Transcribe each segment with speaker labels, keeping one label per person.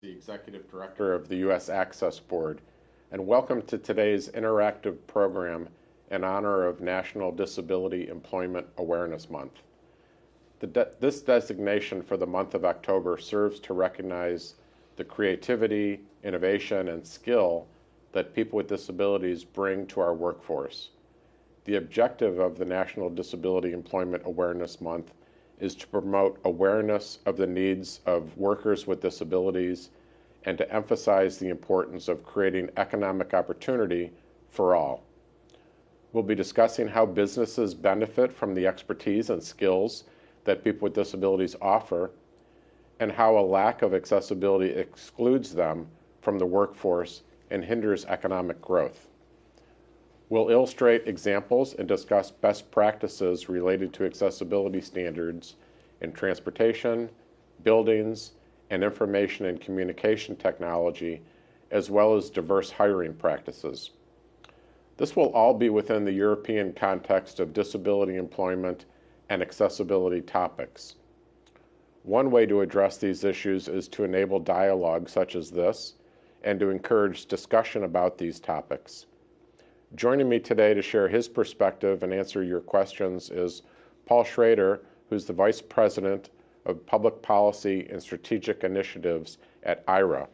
Speaker 1: the Executive Director of the U.S. Access Board, and welcome to today's interactive program in honor of National Disability Employment Awareness Month. De this designation for the month of October serves to recognize the creativity, innovation, and skill that people with disabilities bring to our workforce. The objective of the National Disability Employment Awareness Month is to promote awareness of the needs of workers with disabilities and to emphasize the importance of creating economic opportunity for all. We'll be discussing how businesses benefit from the expertise and skills that people with disabilities offer and how a lack of accessibility excludes them from the workforce and hinders economic growth. We'll illustrate examples and discuss best practices related to accessibility standards in transportation, buildings, and information and communication technology, as well as diverse hiring practices. This will all be within the European context of disability employment and accessibility topics. One way to address these issues is to enable dialogue such as this and to encourage discussion about these topics. Joining me today to share his perspective and answer your questions is Paul Schroeder, who's the Vice President of Public Policy and Strategic Initiatives at Aira.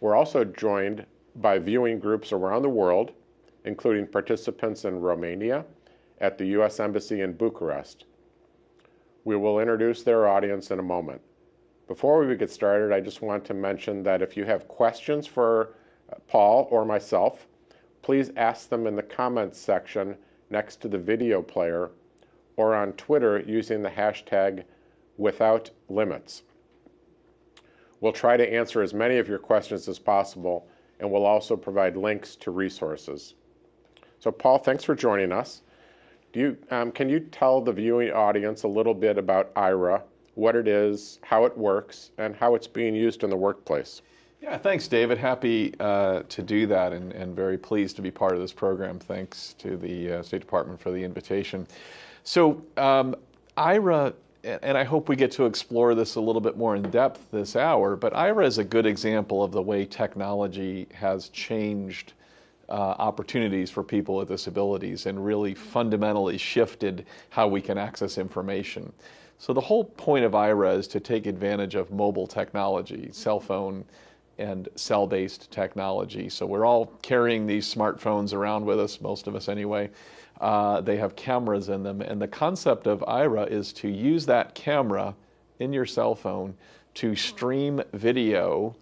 Speaker 1: We're also joined by viewing groups around the world including participants in Romania, at the U.S. Embassy in Bucharest. We will introduce their audience in a moment. Before we get started, I just want to mention that if you have questions for uh, Paul or myself, please ask them in the comments section next to the video player or on Twitter using the hashtag without limits. We'll try to answer as many of your questions as possible, and we'll also provide links to resources. So Paul, thanks for joining us. Do you, um, can you tell the viewing audience a little bit about Aira, what it is, how it works, and how it's being used in the workplace?
Speaker 2: Yeah, thanks, David. Happy uh, to do that and, and, very pleased to be part of this program. Thanks to the uh, State Department for the invitation. So, um, Aira, and I hope we get to explore this a little bit more in depth this hour, but Aira is a good example of the way technology has changed uh, opportunities for people with disabilities and really fundamentally shifted how we can access information. So the whole point of Aira is to take advantage of mobile technology, cell phone and cell-based technology. So we're all carrying these smartphones around with us, most of us anyway. Uh, they have cameras in them, and the concept of Aira is to use that camera in your cell phone to stream video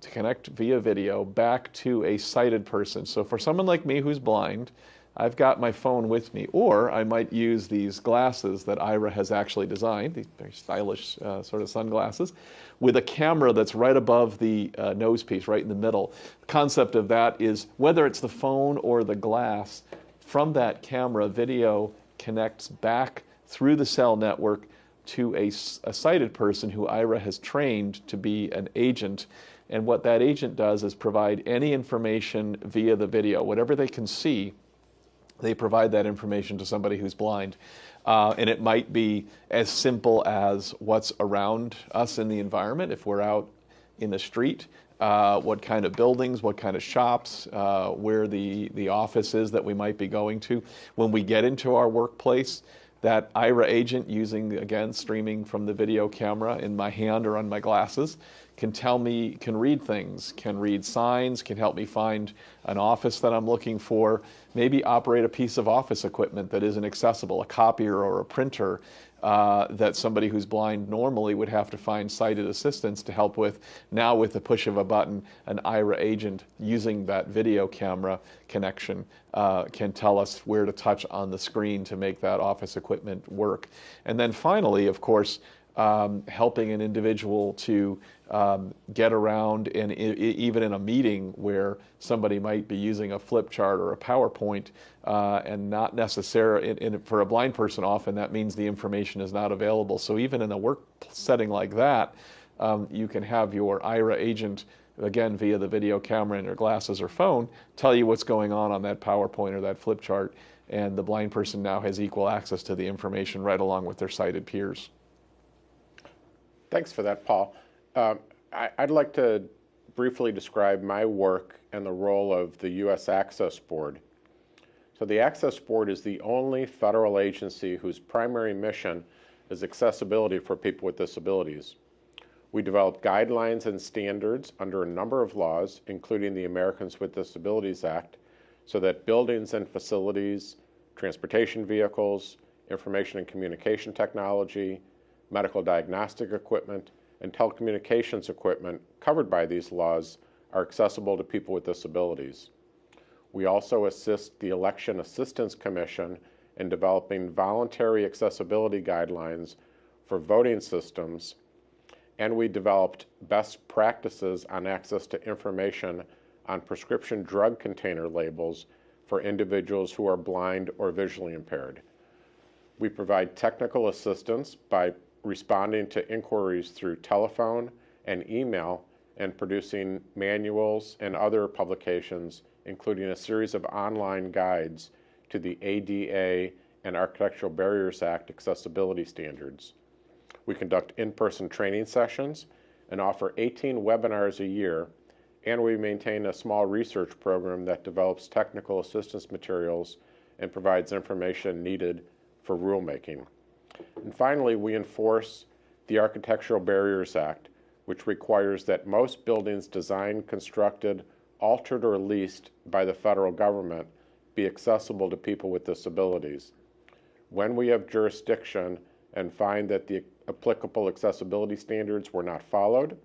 Speaker 2: to connect via video back to a sighted person. So for someone like me who's blind, I've got my phone with me, or I might use these glasses that Aira has actually designed, these very stylish uh, sort of sunglasses, with a camera that's right above the uh, nose piece, right in the middle. The concept of that is whether it's the phone or the glass, from that camera, video connects back through the cell network to a, a sighted person who Aira has trained to be an agent and what that agent does is provide any information via the video. Whatever they can see, they provide that information to somebody who's blind. Uh, and it might be as simple as what's around us in the environment. If we're out in the street, uh, what kind of buildings, what kind of shops, uh, where the, the office is that we might be going to. When we get into our workplace, that Aira agent using, again, streaming from the video camera in my hand or on my glasses can tell me, can read things, can read signs, can help me find an office that I'm looking for, maybe operate a piece of office equipment that isn't accessible, a copier or a printer uh, that somebody who's blind normally would have to find sighted assistance to help with. Now with the push of a button, an Aira agent using that video camera connection uh, can tell us where to touch on the screen to make that office equipment work. And then finally, of course, um, helping an individual to um, get around and even in a meeting where somebody might be using a flip chart or a PowerPoint uh, and not necessarily, for a blind person often that means the information is not available. So even in a work setting like that, um, you can have your Aira agent again via the video camera in your glasses or phone tell you what's going on on that PowerPoint or that flip chart and the blind person now has equal access to the information right along with their sighted peers.
Speaker 1: Thanks for that, Paul. Um, I, would like to briefly describe my work and the role of the U.S. Access Board. So the Access Board is the only federal agency whose primary mission is accessibility for people with disabilities. We develop guidelines and standards under a number of laws, including the Americans with Disabilities Act, so that buildings and facilities, transportation vehicles, information and communication technology, medical diagnostic equipment, and telecommunications equipment covered by these laws are accessible to people with disabilities. We also assist the Election Assistance Commission in developing voluntary accessibility guidelines for voting systems, and we developed best practices on access to information on prescription drug container labels for individuals who are blind or visually impaired. We provide technical assistance by responding to inquiries through telephone and email and producing manuals and other publications including a series of online guides to the ADA and Architectural Barriers Act accessibility standards. We conduct in-person training sessions and offer 18 webinars a year, and we maintain a small research program that develops technical assistance materials and provides information needed for rulemaking. And finally, we enforce the Architectural Barriers Act, which requires that most buildings designed, constructed, altered or leased by the federal government be accessible to people with disabilities. When we have jurisdiction and find that the applicable accessibility standards were not followed,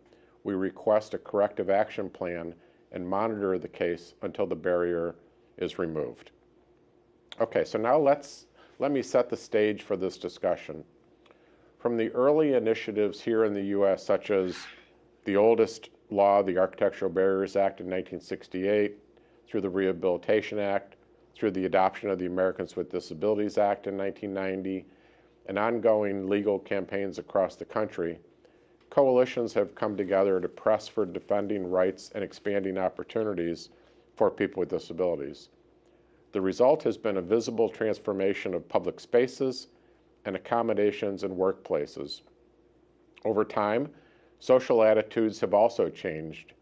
Speaker 1: we request a corrective action plan and monitor the case until the barrier is removed. Okay, so now let's, let me set the stage for this discussion. From the early initiatives here in the U.S., such as the oldest law, the Architectural Barriers Act in 1968, through the Rehabilitation Act, through the adoption of the Americans with Disabilities Act in 1990, and ongoing legal campaigns across the country, coalitions have come together to press for defending rights and expanding opportunities for people with disabilities. The result has been a visible transformation of public spaces and accommodations and workplaces. Over time, Social attitudes have also changed,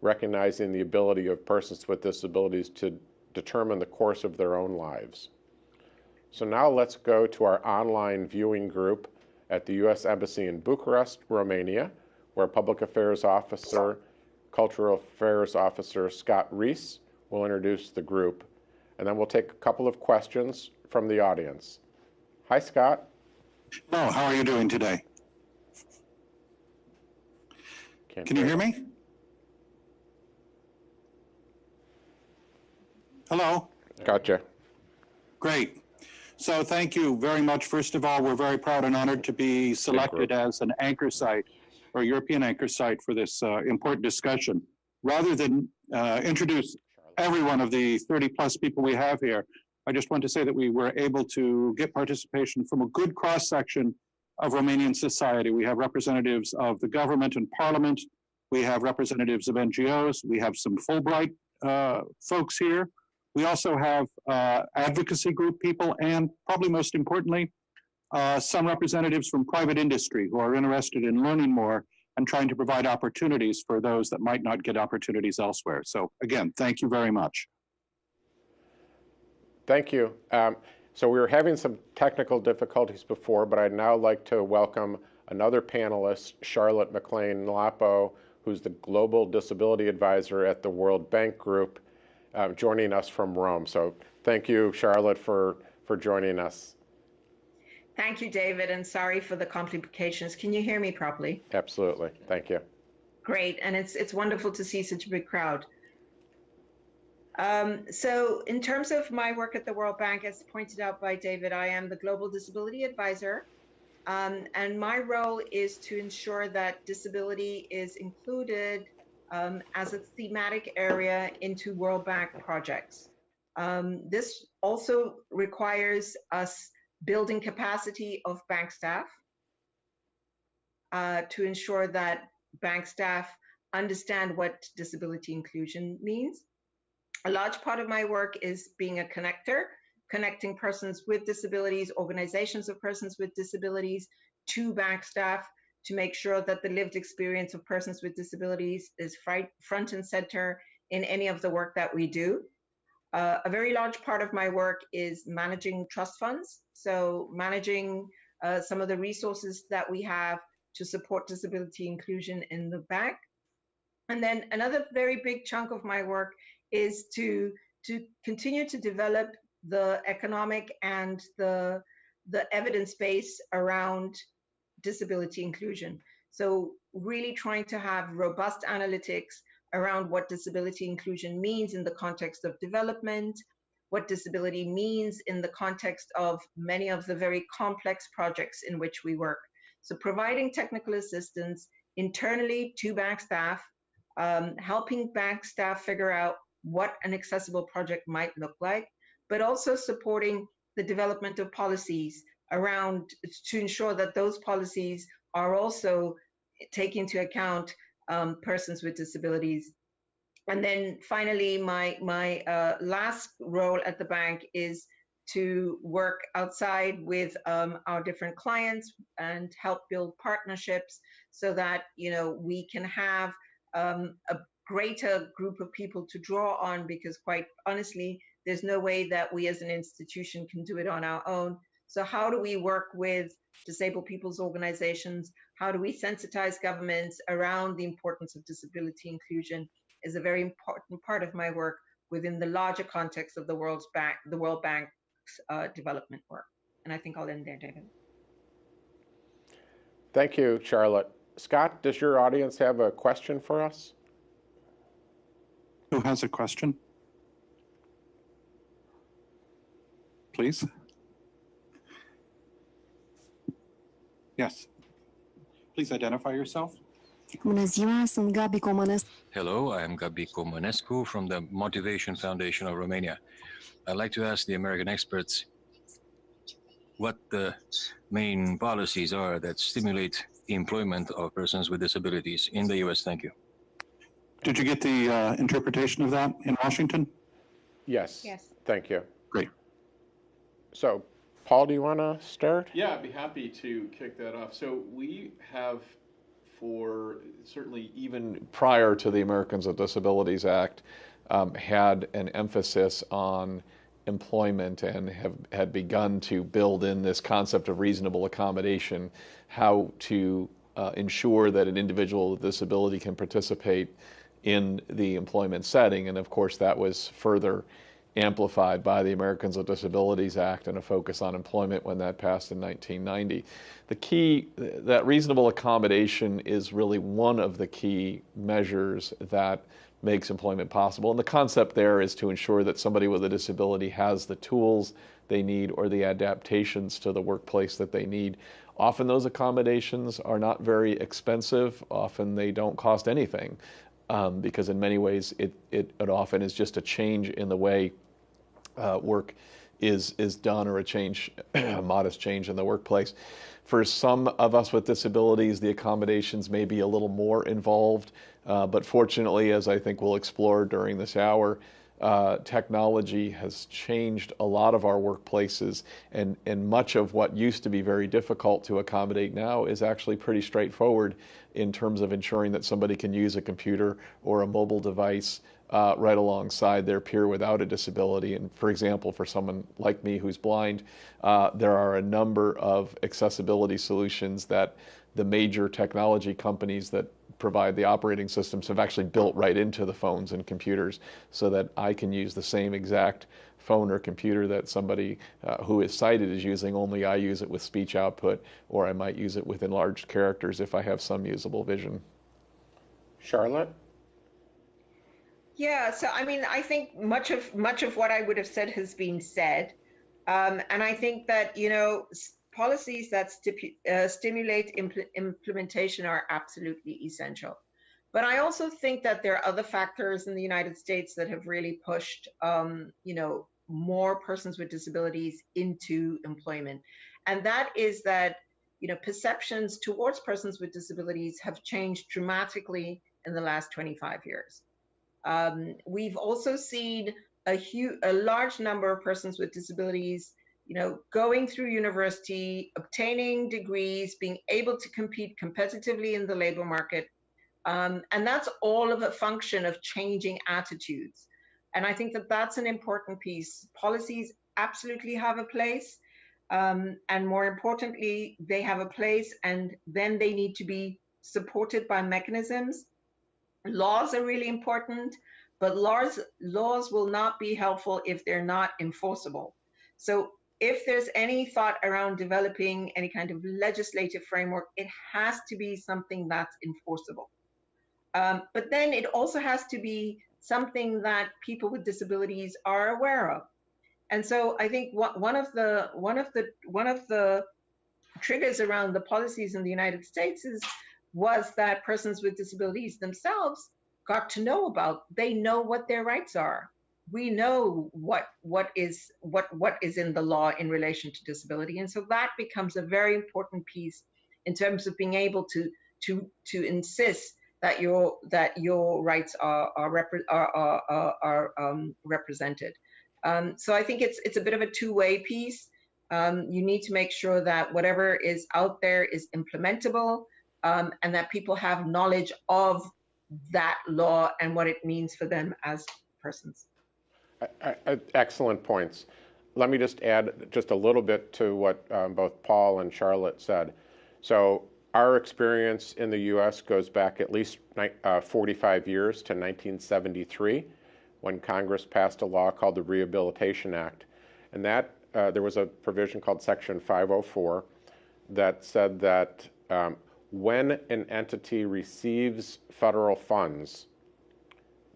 Speaker 1: recognizing the ability of persons with disabilities to determine the course of their own lives. So now let's go to our online viewing group at the U.S. Embassy in Bucharest, Romania, where Public Affairs Officer, Cultural Affairs Officer Scott Reese will introduce the group, and then we'll take a couple of questions from the audience. Hi, Scott.
Speaker 3: Hello, how are you doing today?
Speaker 1: Can't
Speaker 3: Can you hear me? Hello?
Speaker 1: Gotcha.
Speaker 3: Great. So thank you very much. First of all, we're very proud and honored to be selected as an anchor site or European anchor site for this uh, important discussion. Rather than uh, introduce every one of the 30 plus people we have here, I just want to say that we were able to get participation from a good cross section of Romanian society. We have representatives of the government and parliament. We have representatives of NGOs. We have some Fulbright uh, folks here. We also have uh, advocacy group people and probably most importantly, uh, some representatives from private industry who are interested in learning more and trying to provide opportunities for those that might not get opportunities elsewhere. So again, thank you very much.
Speaker 1: Thank you. Um, so we were having some technical difficulties before, but I'd now like to welcome another panelist, Charlotte McClain-Nhlapo, who's the Global Disability Advisor at the World Bank Group, uh, joining us from Rome. So thank you, Charlotte, for, for joining us.
Speaker 4: Thank you, David, and sorry for the complications. Can you hear me properly?
Speaker 1: Absolutely. Thank you.
Speaker 4: Great, and it's it's wonderful to see such a big crowd. Um, so in terms of my work at the World Bank, as pointed out by David, I am the Global Disability Advisor. Um, and my role is to ensure that disability is included um, as a thematic area into World Bank projects. Um, this also requires us building capacity of bank staff uh, to ensure that bank staff understand what disability inclusion means a large part of my work is being a connector, connecting persons with disabilities, organizations of persons with disabilities to bank staff to make sure that the lived experience of persons with disabilities is front and center in any of the work that we do. Uh, a very large part of my work is managing trust funds. So managing uh, some of the resources that we have to support disability inclusion in the bank. And then another very big chunk of my work is to, to continue to develop the economic and the, the evidence base around disability inclusion. So really trying to have robust analytics around what disability inclusion means in the context of development, what disability means in the context of many of the very complex projects in which we work. So providing technical assistance internally to bank staff, um, helping bank staff figure out what an accessible project might look like, but also supporting the development of policies around to ensure that those policies are also taking into account um, persons with disabilities. And then finally, my, my uh, last role at the bank is to work outside with um, our different clients and help build partnerships so that you know we can have um, a greater group of people to draw on because quite honestly there's no way that we as an institution can do it on our own so how do we work with disabled people's organizations how do we sensitize governments around the importance of disability inclusion is a very important part of my work within the larger context of the World's Bank, the World Bank's uh, development work. And I think I'll end there, David.
Speaker 1: Thank you, Charlotte. Scott, does your audience have a question for us?
Speaker 3: Who has a question? Please. Yes. Please identify yourself.
Speaker 5: Bună ziua, sunt Gabi Comănescu.
Speaker 6: Hello, I am Gabi Comănescu from the Motivation Foundation of Romania. I'd like to ask the American experts what the main policies are that stimulate employment of persons with disabilities in the U.S. Thank you.
Speaker 3: Did you get the uh, interpretation of that in Washington?
Speaker 1: Yes.
Speaker 4: Yes.
Speaker 1: Thank you.
Speaker 3: Great.
Speaker 1: So, Paul, do you want to start?
Speaker 2: Yeah, I'd be happy to kick that off. So we have for certainly even prior to the Americans with Disabilities Act, um, had an emphasis on employment and have had begun to build in this concept of reasonable accommodation, how to uh, ensure that an individual with disability can participate in the employment setting. And of course, that was further amplified by the Americans with Disabilities Act and a focus on employment when that passed in 1990. The key, that reasonable accommodation is really one of the key measures that makes employment possible. And the concept there is to ensure that somebody with a disability has the tools they need or the adaptations to the workplace that they need. Often those accommodations are not very expensive. Often they don't cost anything um, because in many ways it, it, it, often is just a change in the way uh, work is, is done or a change, a modest change in the workplace. For some of us with disabilities, the accommodations may be a little more involved, uh, but fortunately, as I think we'll explore during this hour, uh, technology has changed a lot of our workplaces, and, and much of what used to be very difficult to accommodate now is actually pretty straightforward in terms of ensuring that somebody can use a computer or a mobile device uh, right alongside their peer without a disability. And for example, for someone like me who's blind, uh, there are a number of accessibility solutions that the major technology companies that provide the operating systems have actually built right into the phones and computers so that I can use the same exact phone or computer that somebody uh, who is sighted is using, only I use it with speech output, or I might use it with enlarged characters if I have some usable vision.
Speaker 1: Charlotte?
Speaker 4: Yeah, so I mean, I think much of much of what I would have said has been said, um, and I think that you know policies that uh, stimulate impl implementation are absolutely essential. But I also think that there are other factors in the United States that have really pushed, um, you know, more persons with disabilities into employment, and that is that you know perceptions towards persons with disabilities have changed dramatically in the last 25 years. Um, we've also seen a huge, a large number of persons with disabilities you know, going through university, obtaining degrees, being able to compete competitively in the labor market. Um, and that's all of a function of changing attitudes. And I think that that's an important piece. Policies absolutely have a place. Um, and more importantly, they have a place and then they need to be supported by mechanisms. Laws are really important, but laws, laws will not be helpful if they're not enforceable. So if there's any thought around developing any kind of legislative framework, it has to be something that's enforceable. Um, but then it also has to be something that people with disabilities are aware of. And so I think one of the one of the one of the triggers around the policies in the United States is was that persons with disabilities themselves got to know about. They know what their rights are. We know what what is what what is in the law in relation to disability, and so that becomes a very important piece in terms of being able to to to insist that your that your rights are are, repre- are, are, are, are um, represented. Um, so I think it's it's a bit of a two-way piece. Um, you need to make sure that whatever is out there is implementable um, and that people have knowledge of that law and what it means for them as persons.
Speaker 1: I- I- Excellent points. Let me just add just a little bit to what um, both Paul and Charlotte said. So our experience in the U.S. goes back at least uh, 45 years to 1973, when Congress passed a law called the Rehabilitation Act. And that, uh, there was a provision called Section 504 that said that um, when an entity receives federal funds,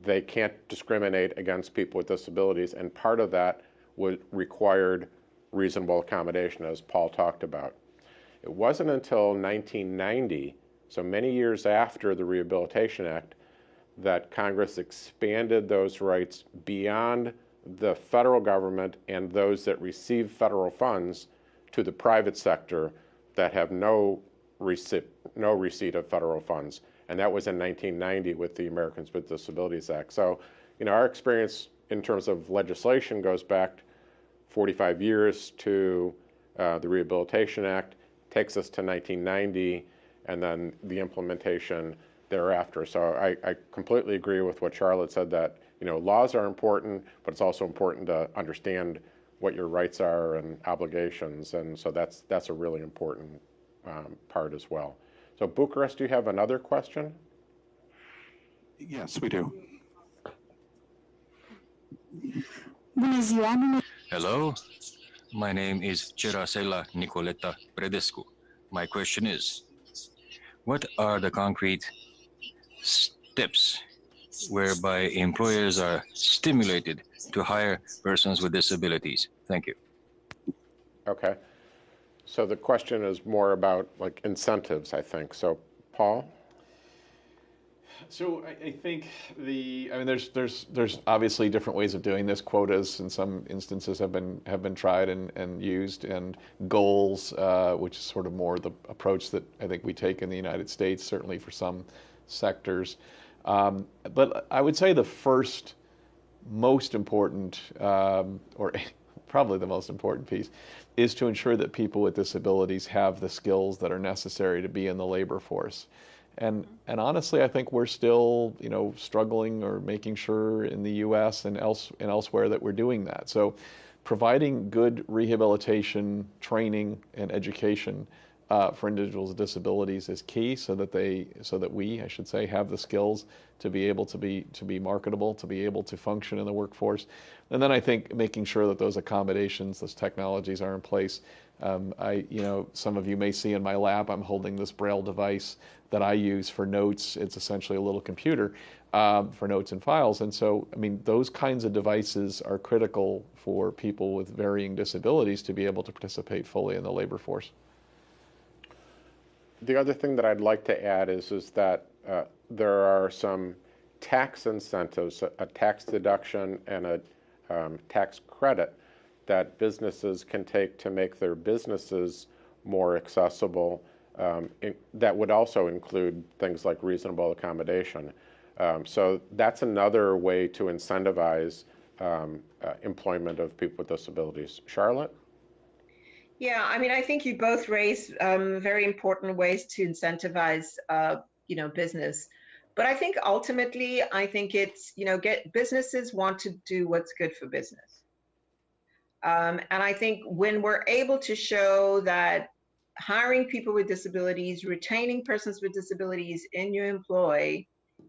Speaker 1: they can't discriminate against people with disabilities, and part of that would required reasonable accommodation, as Paul talked about. It wasn't until 1990, so many years after the Rehabilitation Act, that Congress expanded those rights beyond the federal government and those that receive federal funds to the private sector that have no receipt, no receipt of federal funds. And that was in 1990 with the Americans with Disabilities Act. So, you know, our experience in terms of legislation goes back 45 years to uh, the Rehabilitation Act, takes us to 1990, and then the implementation thereafter. So I, I completely agree with what Charlotte said that, you know, laws are important, but it's also important to understand what your rights are and obligations. And so that's, that's a really important um, part as well. So Bucharest, do you have another question?
Speaker 3: Yes, we do.
Speaker 5: Bună ziua, numele
Speaker 6: Hello, my name is Cerasela Nicoleta Predescu. My question is, what are the concrete steps whereby employers are stimulated to hire persons with disabilities? Thank you.
Speaker 1: Okay. So the question is more about like incentives, I think. So Paul?
Speaker 2: So I, I think the I mean there's there's there's obviously different ways of doing this. Quotas in some instances have been have been tried and, and used, and goals, uh, which is sort of more the approach that I think we take in the United States, certainly for some sectors. Um, but I would say the first most important, um, or probably the most important piece, is to ensure that people with disabilities have the skills that are necessary to be in the labor force. And and honestly, I think we're still you know struggling or making sure in the U.S. and else and elsewhere that we're doing that. So, providing good rehabilitation training and education uh, for individuals with disabilities is key, so that they so that we I should say have the skills to be able to be to be marketable, to be able to function in the workforce. And then I think making sure that those accommodations, those technologies are in place. Um, I, you know, some of you may see in my lab, I'm holding this Braille device that I use for notes. It's essentially a little computer um, for notes and files. And so, I mean, those kinds of devices are critical for people with varying disabilities to be able to participate fully in the labor force.
Speaker 1: The other thing that I'd like to add is, is that uh, there are some tax incentives, a, tax deduction and a um, tax credit that businesses can take to make their businesses more accessible. Um, in, that would also include things like reasonable accommodation. Um, so that's another way to incentivize um, uh, employment of people with disabilities. Charlotte?
Speaker 4: Yeah, I mean, I think you both raise um, very important ways to incentivize, uh, you know, business. But I think ultimately, I think it's, you know, get businesses want to do what's good for business. Um, and I think when we're able to show that hiring people with disabilities, retaining persons with disabilities in your employ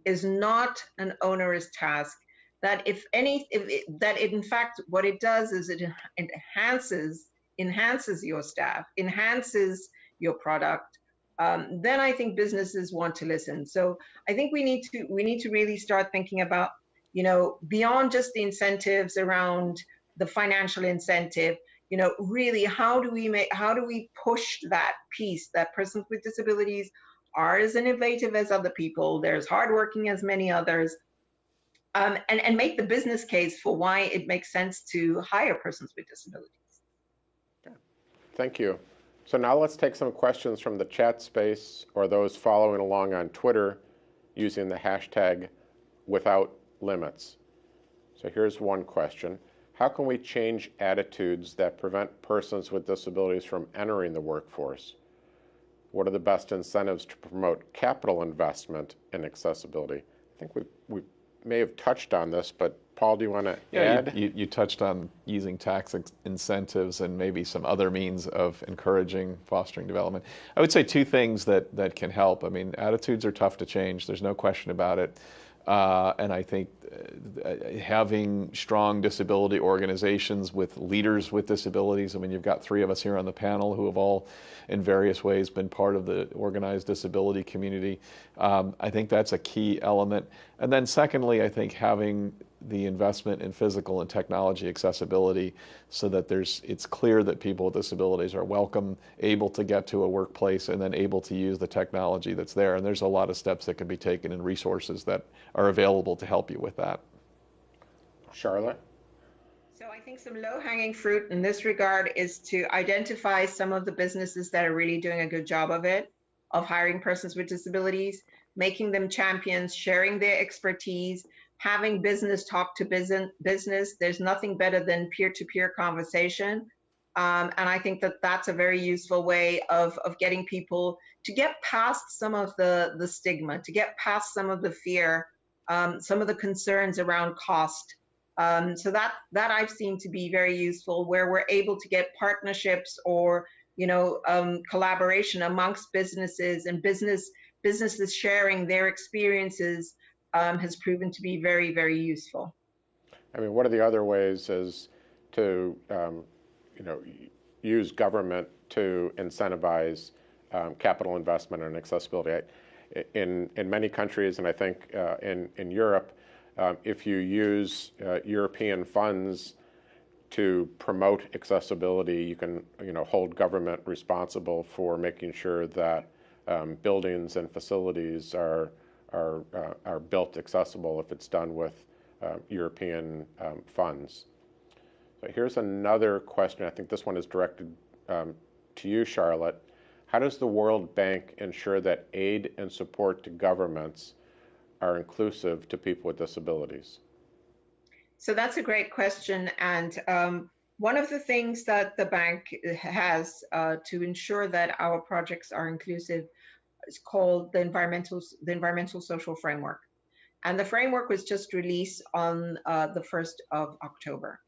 Speaker 4: is not an onerous task. That if any, if it, that it, in fact, what it does is it enhances enhances your staff, enhances your product, um, then I think businesses want to listen. So I think we need to we need to really start thinking about, you know, beyond just the incentives around the financial incentive, you know, really how do we make how do we push that piece that persons with disabilities are as innovative as other people, they're as hardworking as many others, um, and, and make the business case for why it makes sense to hire persons with disabilities.
Speaker 1: Thank you. So now let's take some questions from the chat space or those following along on Twitter using the hashtag without limits. So here's one question. How can we change attitudes that prevent persons with disabilities from entering the workforce? What are the best incentives to promote capital investment in accessibility? I think we, we may have touched on this, but Paul, do you want to
Speaker 2: yeah,
Speaker 1: add?
Speaker 2: You, you, you, touched on using tax incentives and maybe some other means of encouraging fostering development. I would say two things that, that can help. I mean, attitudes are tough to change. There's no question about it. Uh, and I think uh, having strong disability organizations with leaders with disabilities. I mean, you've got three of us here on the panel who have all, in various ways, been part of the organized disability community. Um, I think that's a key element. And then, secondly, I think having the investment in physical and technology accessibility so that there's it's clear that people with disabilities are welcome, able to get to a workplace, and then able to use the technology that's there. And there's a lot of steps that can be taken and resources that are available to help you with that.
Speaker 1: Charlotte?
Speaker 4: So I think some low-hanging fruit in this regard is to identify some of the businesses that are really doing a good job of it, of hiring persons with disabilities, making them champions, sharing their expertise, having business talk to business. There's nothing better than peer-to-peer conversation. Um, and I think that that's a very useful way of, of getting people to get past some of the, the stigma, to get past some of the fear, um, some of the concerns around cost. Um, so that, that I've seen to be very useful where we're able to get partnerships or, you know, um, collaboration amongst businesses and business businesses sharing their experiences um, has proven to be very, very useful.
Speaker 1: I mean, one of the other ways is to, um, you know, use government to incentivize um, capital investment and accessibility. In, in many countries, and I think uh, in, in Europe, um, if you use uh, European funds to promote accessibility, you can you know, hold government responsible for making sure that um, buildings and facilities are are, uh, are built accessible if it's done with uh, European um, funds. So here's another question. I think this one is directed um, to you, Charlotte. How does the World Bank ensure that aid and support to governments are inclusive to people with disabilities?
Speaker 4: So that's a great question. And um, one of the things that the bank has uh, to ensure that our projects are inclusive is called the environmental the environmental social framework, and the framework was just released on uh, the first of October.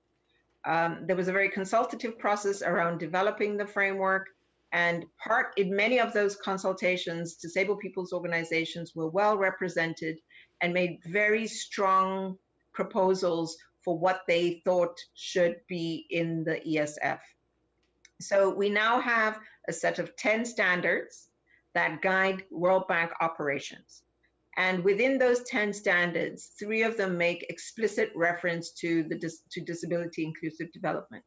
Speaker 4: Um, there was a very consultative process around developing the framework, and part in many of those consultations, disabled people's organizations were well represented and made very strong proposals for what they thought should be in the ESF. So we now have a set of 10 standards that guide World Bank operations. And within those 10 standards, three of them make explicit reference to, the dis to disability inclusive development.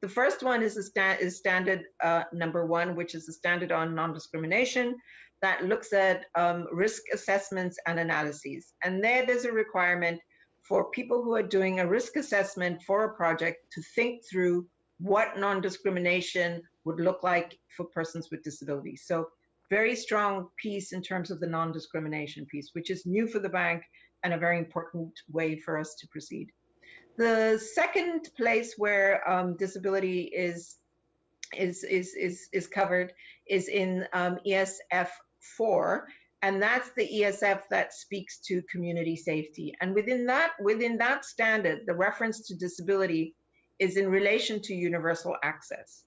Speaker 4: The first one is, sta is standard uh, number one, which is the standard on non-discrimination that looks at um, risk assessments and analyses. And there, there's a requirement for people who are doing a risk assessment for a project to think through what non-discrimination would look like for persons with disabilities. So very strong piece in terms of the non-discrimination piece, which is new for the bank and a very important way for us to proceed. The second place where um, disability is is is is is covered is in um, ESF four, and that's the ESF that speaks to community safety. And within that within that standard, the reference to disability is in relation to universal access.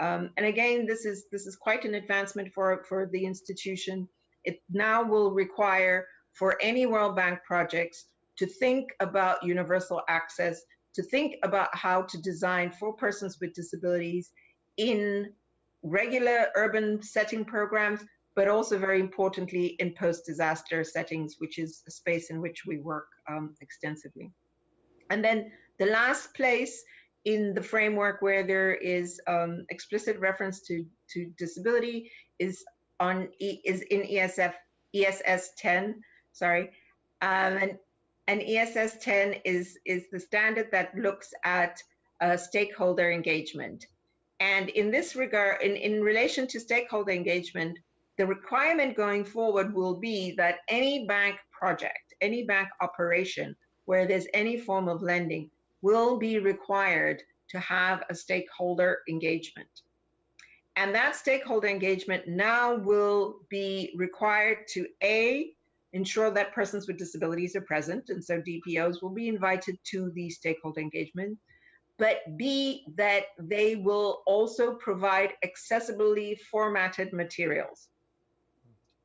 Speaker 4: Um, and again, this is this is quite an advancement for for the institution. It now will require for any World Bank projects to think about universal access, to think about how to design for persons with disabilities in regular urban setting programs, but also very importantly in post-disaster settings, which is a space in which we work um, extensively. And then the last place in the framework where there is um, explicit reference to, to disability is on is in ESF ESS 10. Sorry, um, and and ESS 10 is is the standard that looks at uh, stakeholder engagement. And in this regard, in, in relation to stakeholder engagement, the requirement going forward will be that any bank project, any bank operation where there's any form of lending will be required to have a stakeholder engagement. And that stakeholder engagement now will be required to A, ensure that persons with disabilities are present. And so DPOs will be invited to the stakeholder engagement. But B, that they will also provide accessibly formatted materials.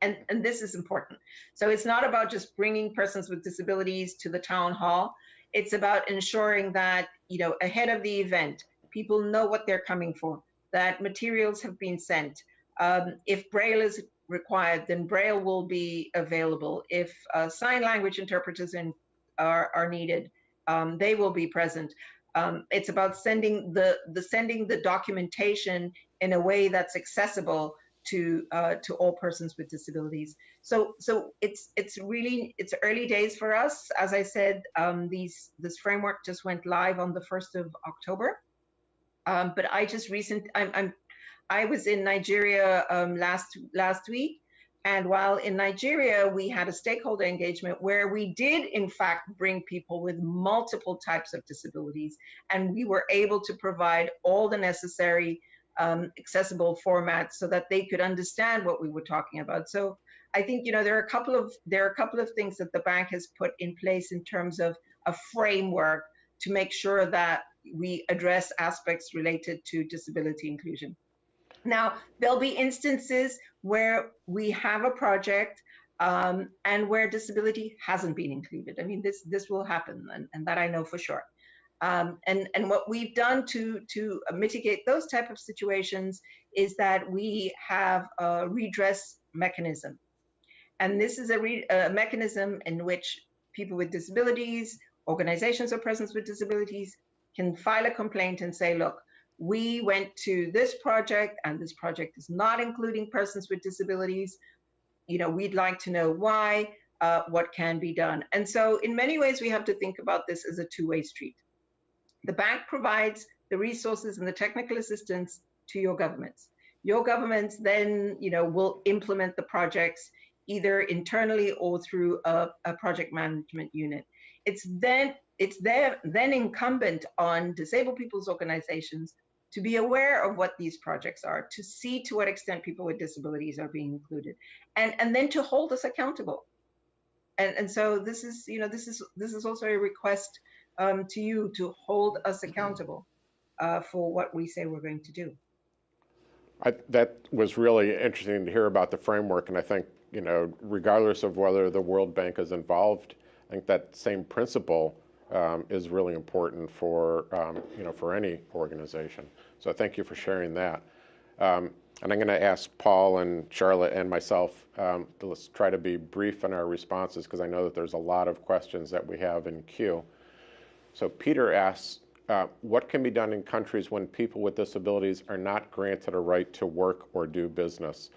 Speaker 4: And, and this is important. So it's not about just bringing persons with disabilities to the town hall it's about ensuring that, you know, ahead of the event, people know what they're coming for, that materials have been sent. Um, if Braille is required, then Braille will be available. If uh, sign language interpreters in, are, are needed, um, they will be present. Um, it's about sending the, the sending the documentation in a way that's accessible to uh, to all persons with disabilities. So so it's it's really it's early days for us. As I said, um, these this framework just went live on the first of October. Um, but I just recent I'm, I'm I was in Nigeria um, last last week, and while in Nigeria we had a stakeholder engagement where we did in fact bring people with multiple types of disabilities, and we were able to provide all the necessary um, accessible formats so that they could understand what we were talking about. So I think you know there are a couple of there are a couple of things that the bank has put in place in terms of a framework to make sure that we address aspects related to disability inclusion. Now there'll be instances where we have a project um, and where disability hasn't been included. I mean this this will happen and, and that I know for sure. Um, and, and what we've done to, to mitigate those type of situations is that we have a redress mechanism. And this is a, re, a mechanism in which people with disabilities, organizations or persons with disabilities can file a complaint and say, look, we went to this project and this project is not including persons with disabilities. You know, we'd like to know why, uh, what can be done. And so in many ways, we have to think about this as a two-way street. The bank provides the resources and the technical assistance to your governments. Your governments then, you know, will implement the projects either internally or through a, a project management unit. It's then it's there then incumbent on disabled people's organizations to be aware of what these projects are, to see to what extent people with disabilities are being included, and and then to hold us accountable. And and so this is you know this is this is also a request um, to you to hold us accountable uh, for what we say we're going to do.
Speaker 1: I, that was really interesting to hear about the framework, and I think you know, regardless of whether the World Bank is involved, I think that same principle um, is really important for um, you know for any organization. So thank you for sharing that. Um, and I'm going to ask Paul and Charlotte and myself um, to let's try to be brief in our responses because I know that there's a lot of questions that we have in queue. So Peter asks, uh, what can be done in countries when people with disabilities are not granted a right to work or do business?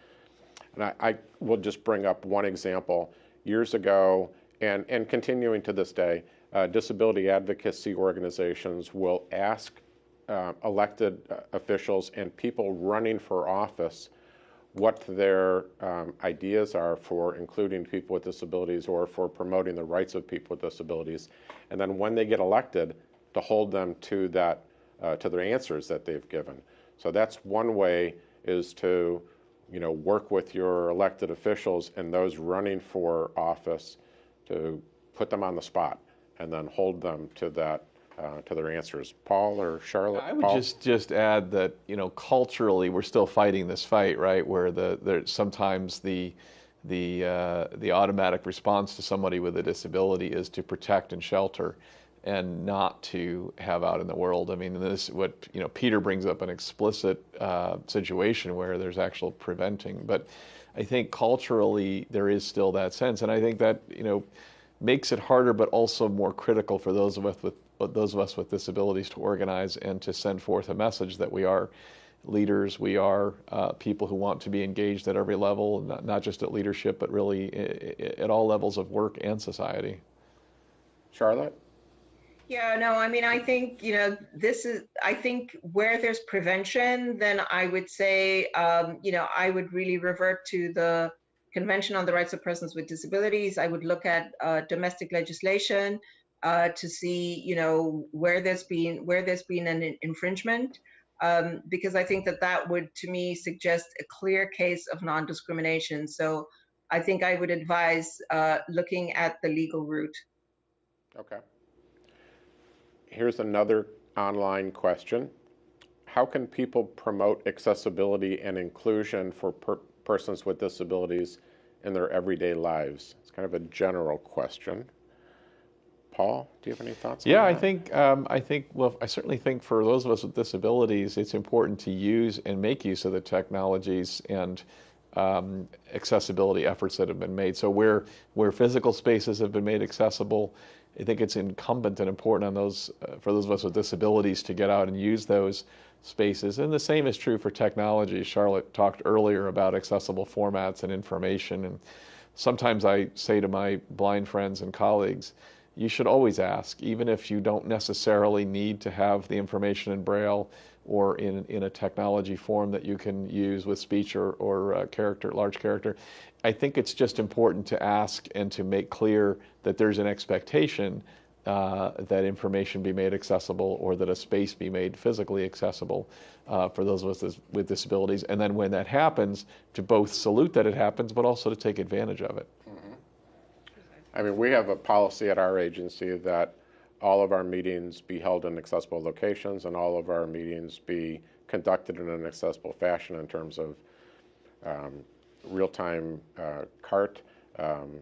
Speaker 1: And I, I will just bring up one example. Years ago, and, and continuing to this day, uh, disability advocacy organizations will ask uh, elected uh, officials and people running for office what their um, ideas are for including people with disabilities or for promoting the rights of people with disabilities. And then when they get elected, to hold them to that, uh, to their answers that they've given. So that's one way is to, you know, work with your elected officials and those running for office to put them on the spot and then hold them to that, uh, to their answers. Paul or Charlotte?
Speaker 2: I would
Speaker 1: Paul?
Speaker 2: just just add that you know culturally we're still fighting this fight, right? Where the there sometimes the the uh, the automatic response to somebody with a disability is to protect and shelter, and not to have out in the world. I mean, this what you know Peter brings up an explicit uh, situation where there's actual preventing, but I think culturally there is still that sense, and I think that you know makes it harder, but also more critical for those of us with those of us with disabilities to organize and to send forth a message that we are leaders, we are uh, people who want to be engaged at every level, not, not just at leadership, but really at all levels of work and society.
Speaker 1: Charlotte?
Speaker 4: Yeah, no, I mean, I think, you know, this is, I think where there's prevention, then I would say, um, you know, I would really revert to the Convention on the Rights of Persons with Disabilities. I would look at uh, domestic legislation uh, to see, you know, where there's been where there's been an infringement, um, because I think that that would, to me, suggest a clear case of non-discrimination. So I think I would advise uh, looking at the legal route.
Speaker 1: Okay. Here's another online question. How can people promote accessibility and inclusion for per persons with disabilities in their everyday lives? It's kind of a general question. Paul, do you have any thoughts?
Speaker 2: Yeah,
Speaker 1: I
Speaker 2: think um, I think well, I certainly think for those of us with disabilities, it's important to use and make use of the technologies and um, accessibility efforts that have been made. So where where physical spaces have been made accessible, I think it's incumbent and important on those uh, for those of us with disabilities to get out and use those spaces. And the same is true for technology. Charlotte talked earlier about accessible formats and information. And sometimes I say to my blind friends and colleagues, you should always ask, even if you don't necessarily need to have the information in Braille or in, in a technology form that you can use with speech or, or uh, character, large character. I think it's just important to ask and to make clear that there's an expectation uh, that information be made accessible or that a space be made physically accessible uh, for those of us with disabilities. And then when that happens, to both salute that it happens, but also to take advantage of it.
Speaker 1: I mean, we have a policy at our agency that all of our meetings be held in accessible locations and all of our meetings be conducted in an accessible fashion in terms of um, real-time uh, CART, um,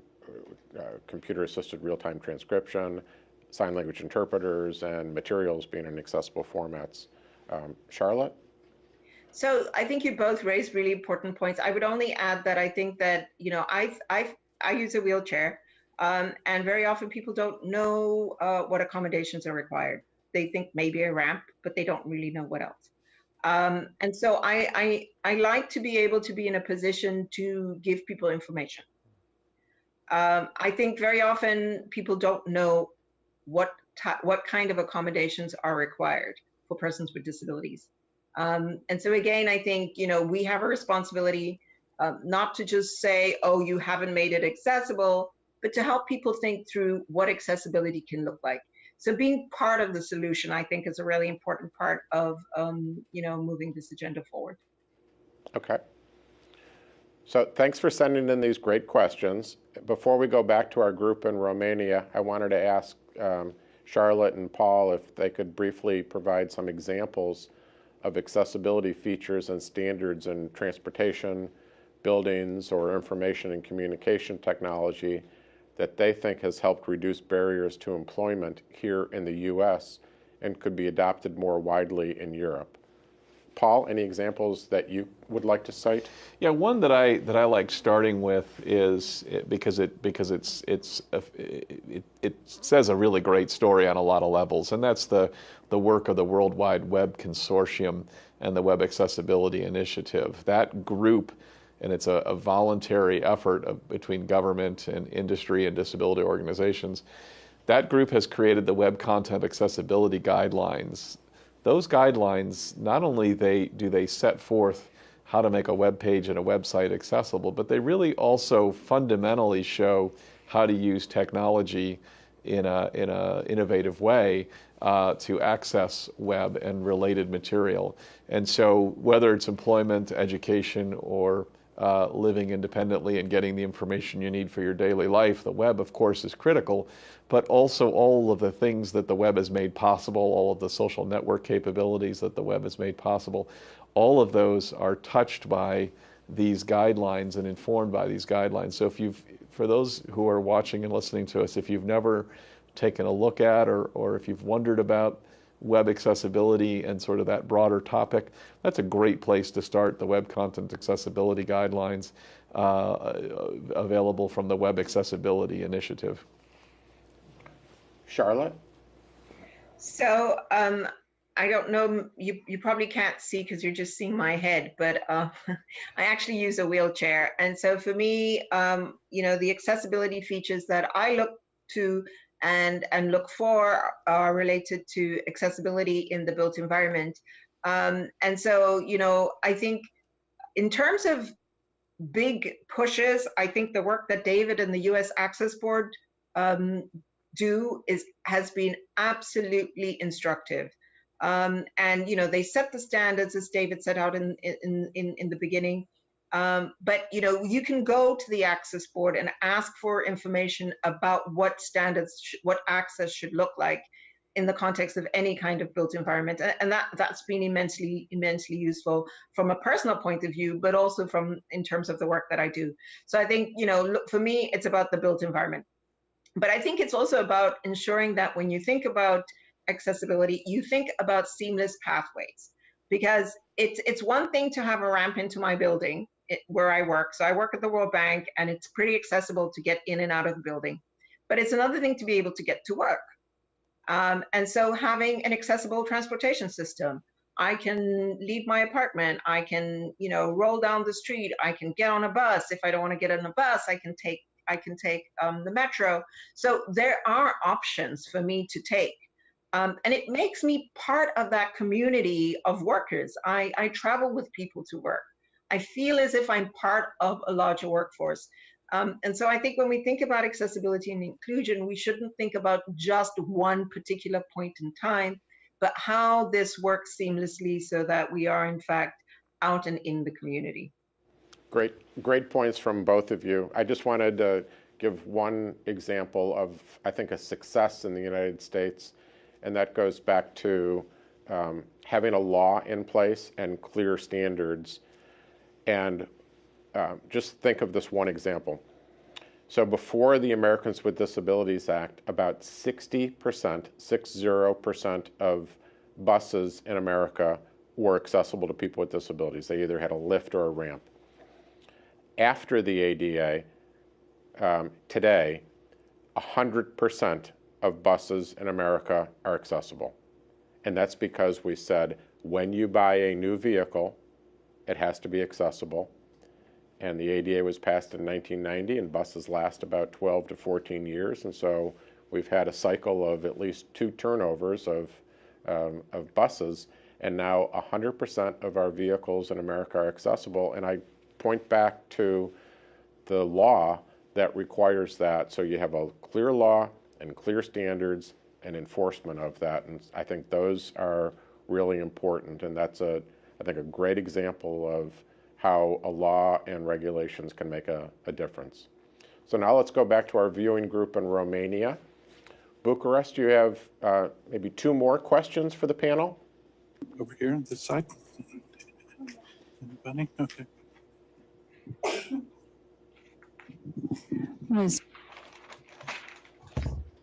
Speaker 1: uh, computer-assisted real-time transcription, sign language interpreters, and materials being in accessible formats. Um, Charlotte?
Speaker 4: So I think you both raised really important points. I would only add that I think that, you know, I, I, I use a wheelchair um, and very often people don't know uh, what accommodations are required. They think maybe a ramp, but they don't really know what else. Um, and so I, I, I like to be able to be in a position to give people information. Um, I think very often people don't know what what kind of accommodations are required for persons with disabilities. Um, and so again, I think you know we have a responsibility uh, not to just say, "Oh, you haven't made it accessible," but to help people think through what accessibility can look like. So being part of the solution, I think, is a really important part of, um, you know, moving this agenda forward.
Speaker 1: Okay. So thanks for sending in these great questions. Before we go back to our group in Romania, I wanted to ask um, Charlotte and Paul if they could briefly provide some examples of accessibility features and standards in transportation, buildings, or information and communication technology that they think has helped reduce barriers to employment here in the U.S. and could be adopted more widely in Europe. Paul, any examples that you would like to cite?
Speaker 2: Yeah, one that I that I like starting with is because it because it's it's it, it says a really great story on a lot of levels, and that's the the work of the World Wide Web Consortium and the Web Accessibility Initiative. That group and it's a, a voluntary effort of, between government and industry and disability organizations. That group has created the Web Content Accessibility Guidelines. Those guidelines, not only they, do they set forth how to make a web page and a website accessible, but they really also fundamentally show how to use technology in a in a innovative way uh, to access web and related material. And so, whether it's employment, education, or uh, living independently and getting the information you need for your daily life, the web, of course, is critical, but also all of the things that the web has made possible, all of the social network capabilities that the web has made possible, all of those are touched by these guidelines and informed by these guidelines. So if you've, for those who are watching and listening to us, if you've never taken a look at or, or if you've wondered about web accessibility and sort of that broader topic, that's a great place to start. The Web Content Accessibility Guidelines uh, available from the Web Accessibility Initiative.
Speaker 1: Charlotte?
Speaker 4: So um, I don't know, you, you probably can't see because you're just seeing my head, but uh, I actually use a wheelchair. And so for me, um, you know, the accessibility features that I look to and, and look for are related to accessibility in the built environment. Um, and so, you know, I think in terms of big pushes, I think the work that David and the US Access Board um, do is has been absolutely instructive. Um, and you know they set the standards as David set out in in in, in the beginning. Um, but you know you can go to the access board and ask for information about what standards, what access should look like in the context of any kind of built environment, and that that's been immensely immensely useful from a personal point of view, but also from in terms of the work that I do. So I think you know look, for me it's about the built environment, but I think it's also about ensuring that when you think about accessibility, you think about seamless pathways. Because it's it's one thing to have a ramp into my building it, where I work. So I work at the World Bank and it's pretty accessible to get in and out of the building. But it's another thing to be able to get to work. Um, and so having an accessible transportation system, I can leave my apartment, I can, you know, roll down the street, I can get on a bus. If I don't want to get on a bus, I can take I can take um, the metro. So there are options for me to take. Um, and it makes me part of that community of workers. I, I travel with people to work. I feel as if I'm part of a larger workforce. Um, and so I think when we think about accessibility and inclusion, we shouldn't think about just one particular point in time, but how this works seamlessly so that we are in fact out and in the community.
Speaker 1: Great, great points from both of you. I just wanted to give one example of, I think, a success in the United States and that goes back to um, having a law in place and clear standards. And uh, just think of this one example. So before the Americans with Disabilities Act, about 60%, 60% of buses in America were accessible to people with disabilities. They either had a lift or a ramp. After the ADA, um, today, 100% of buses in America are accessible. And that's because we said when you buy a new vehicle, it has to be accessible. And the ADA was passed in 1990, and buses last about 12 to 14 years. And so we've had a cycle of at least two turnovers of, um, of buses. And now 100% of our vehicles in America are accessible. And I point back to the law that requires that. So you have a clear law and clear standards and enforcement of that. And I think those are really important. And that's a, I think, a great example of how a law and regulations can make a, a difference. So now let's go back to our viewing group in Romania. Bucharest, you have uh, maybe two more questions for the panel?
Speaker 3: Over here on this side. Anybody? Okay.
Speaker 5: Yes.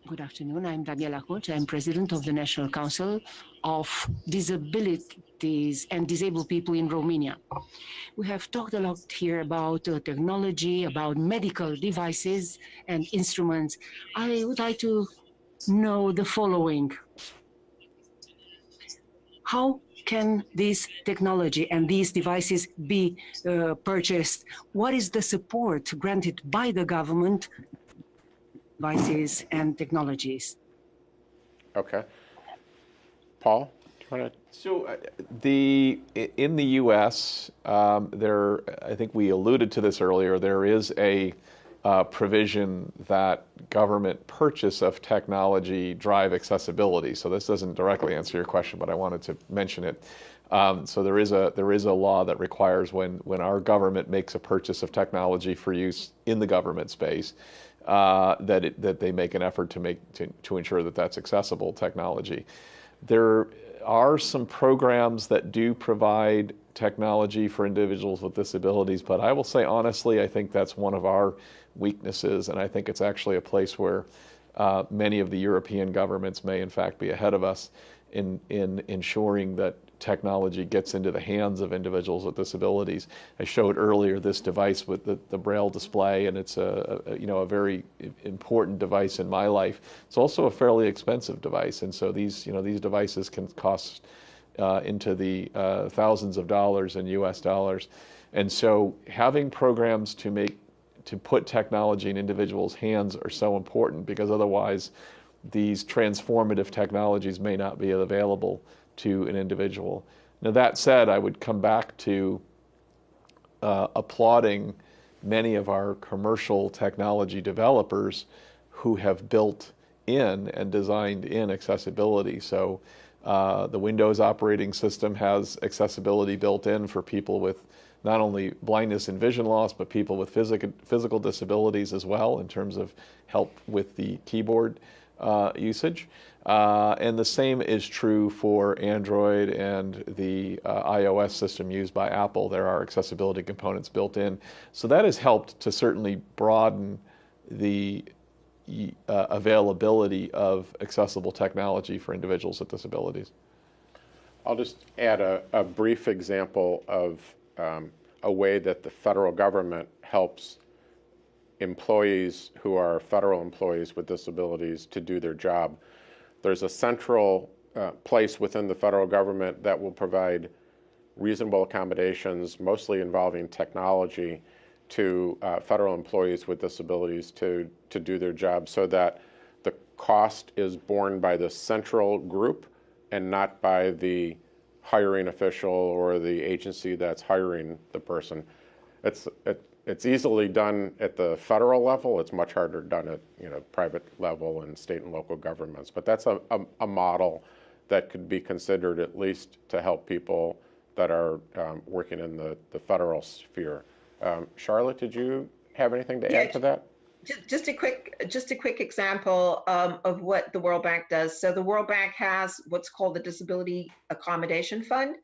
Speaker 7: Good afternoon. I'm Daniela Hoch. I'm president of the National Council of Disabilities and Disabled People in Romania. We have talked a lot here about uh, technology, about medical devices and instruments. I would like to know the following. How can this technology and these devices be uh, purchased? What is the support granted by the government devices and technologies.
Speaker 1: Okay. Paul?
Speaker 2: So uh, the in the U.S., um, there I think we alluded to this earlier. There is a uh, provision that government purchase of technology drive accessibility. So this doesn't directly answer your question, but I wanted to mention it. Um, so there is a there is a law that requires when when our government makes a purchase of technology for use in the government space, uh, that it, that they make an effort to make to, to ensure that that's accessible technology. There are some programs that do provide technology for individuals with disabilities, but I will say honestly, I think that's one of our weaknesses, and I think it's actually a place where uh, many of the European governments may in fact be ahead of us in, in ensuring that technology gets into the hands of individuals with disabilities. I showed earlier this device with the, the braille display, and it's a, a, you know a very important device in my life. It's also a fairly expensive device, and so these you know these devices can cost uh, into the uh, thousands of dollars in U.S. dollars, and so having programs to make to put technology in individuals' hands are so important because otherwise these transformative technologies may not be available to an individual. Now, that said, I would come back to uh, applauding many of our commercial technology developers who have built in and designed in accessibility. So, uh, the Windows operating system has accessibility built in for people with not only blindness and vision loss, but people with physical, physical disabilities as well in terms of help with the keyboard uh, usage. Uh, and the same is true for Android and the uh, iOS system used by Apple. There are accessibility components built in. So that has helped to certainly broaden the uh, availability of accessible technology for individuals with disabilities.
Speaker 1: I'll just add a, a brief example of um, a way that the federal government helps employees who are federal employees with disabilities to do their job. There's a central uh, place within the federal government that will provide reasonable accommodations, mostly involving technology, to uh, federal employees with disabilities to, to do their job so that the cost is borne by the central group and not by the hiring official or the agency that's hiring the person. It's, it, it's easily done at the federal level. It's much harder done at you know private level and state and local governments. But that's a, a, a model that could be considered at least to help people that are um, working in the, the federal sphere. Um, Charlotte, did you have anything to
Speaker 4: Yeah,
Speaker 1: add to that?
Speaker 4: Just, just a quick, just a quick example um, of what the World Bank does. So the World Bank has what's called the Disability Accommodation Fund,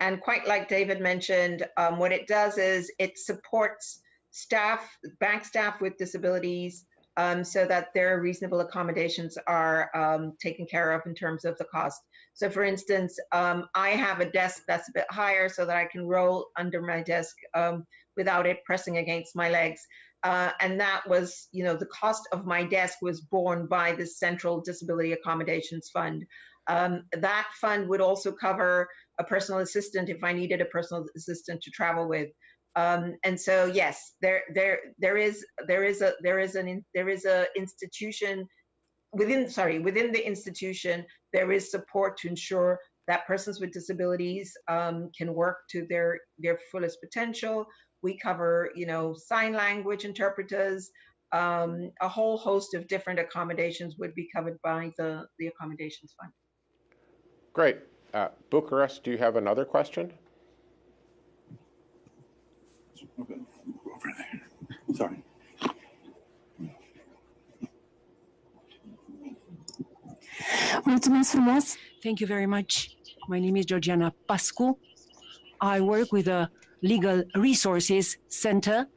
Speaker 4: and quite like David mentioned, um, what it does is it supports staff, bank staff with disabilities, um, so that their reasonable accommodations are um, taken care of in terms of the cost. So for instance, um, I have a desk that's a bit higher so that I can roll under my desk um, without it pressing against my legs. Uh, and that was, you know, the cost of my desk was borne by the Central Disability Accommodations Fund. Um, that fund would also cover a personal assistant if I needed a personal assistant to travel with. Um, and so, yes, there, there, there is, there is a, there is an, there is a institution within, sorry, within the institution, there is support to ensure that persons with disabilities um, can work to their their fullest potential. We cover, you know, sign language interpreters. Um, a whole host of different accommodations would be covered by the the accommodations fund.
Speaker 1: Great. Uh, Bucharest, do you have another question?
Speaker 3: Okay, Over there. Sorry.
Speaker 5: Mulțumesc frumos!
Speaker 7: Thank you very much. My name is Georgiana Pascu. I work with the Legal Resources Center.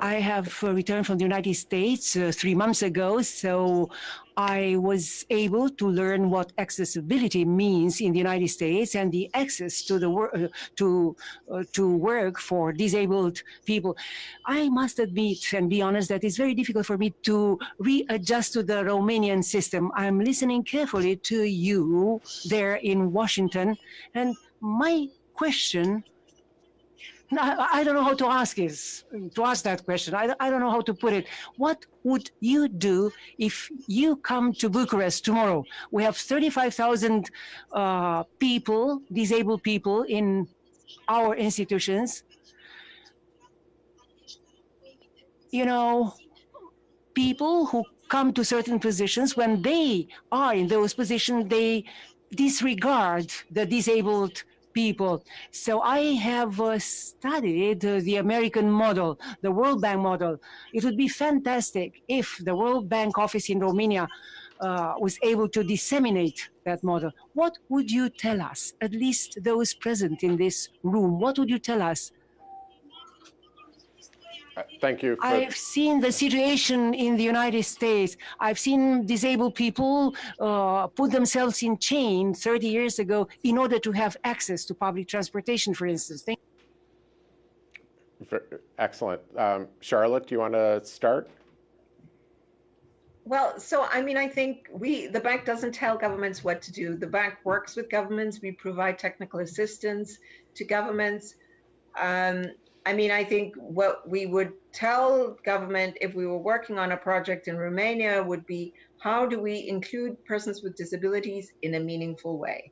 Speaker 7: I have uh, returned from the United States uh, three months ago, so I was able to learn what accessibility means in the United States and the access to the uh, to uh, to work for disabled people. I must admit and be honest that it's very difficult for me to readjust to the Romanian system. I'm listening carefully to you there in Washington, and my question I, don't know how to ask is to ask that question. I, I don't know how to put it. What would you do if you come to Bucharest tomorrow? We have 35,000 uh, people, disabled people in our institutions. you know, people who come to certain positions, when they are in those positions, they disregard the disabled people. So I have uh, studied uh, the American model, the World Bank model. It would be fantastic if the World Bank office in Romania uh, was able to disseminate that model. What would you tell us, at least those present in this room, what would you tell us?
Speaker 1: Uh, Thank you. for-
Speaker 7: I've seen the situation in the United States. I've seen disabled people uh, put themselves in chain 30 years ago in order to have access to public transportation, for instance. Thank
Speaker 1: Excellent. Um, Charlotte, do you want to start?
Speaker 4: Well, so I mean, I think we, the bank doesn't tell governments what to do. The bank works with governments. We provide technical assistance to governments. Um, I mean, I think what we would tell government if we were working on a project in Romania would be how do we include persons with disabilities in a meaningful way?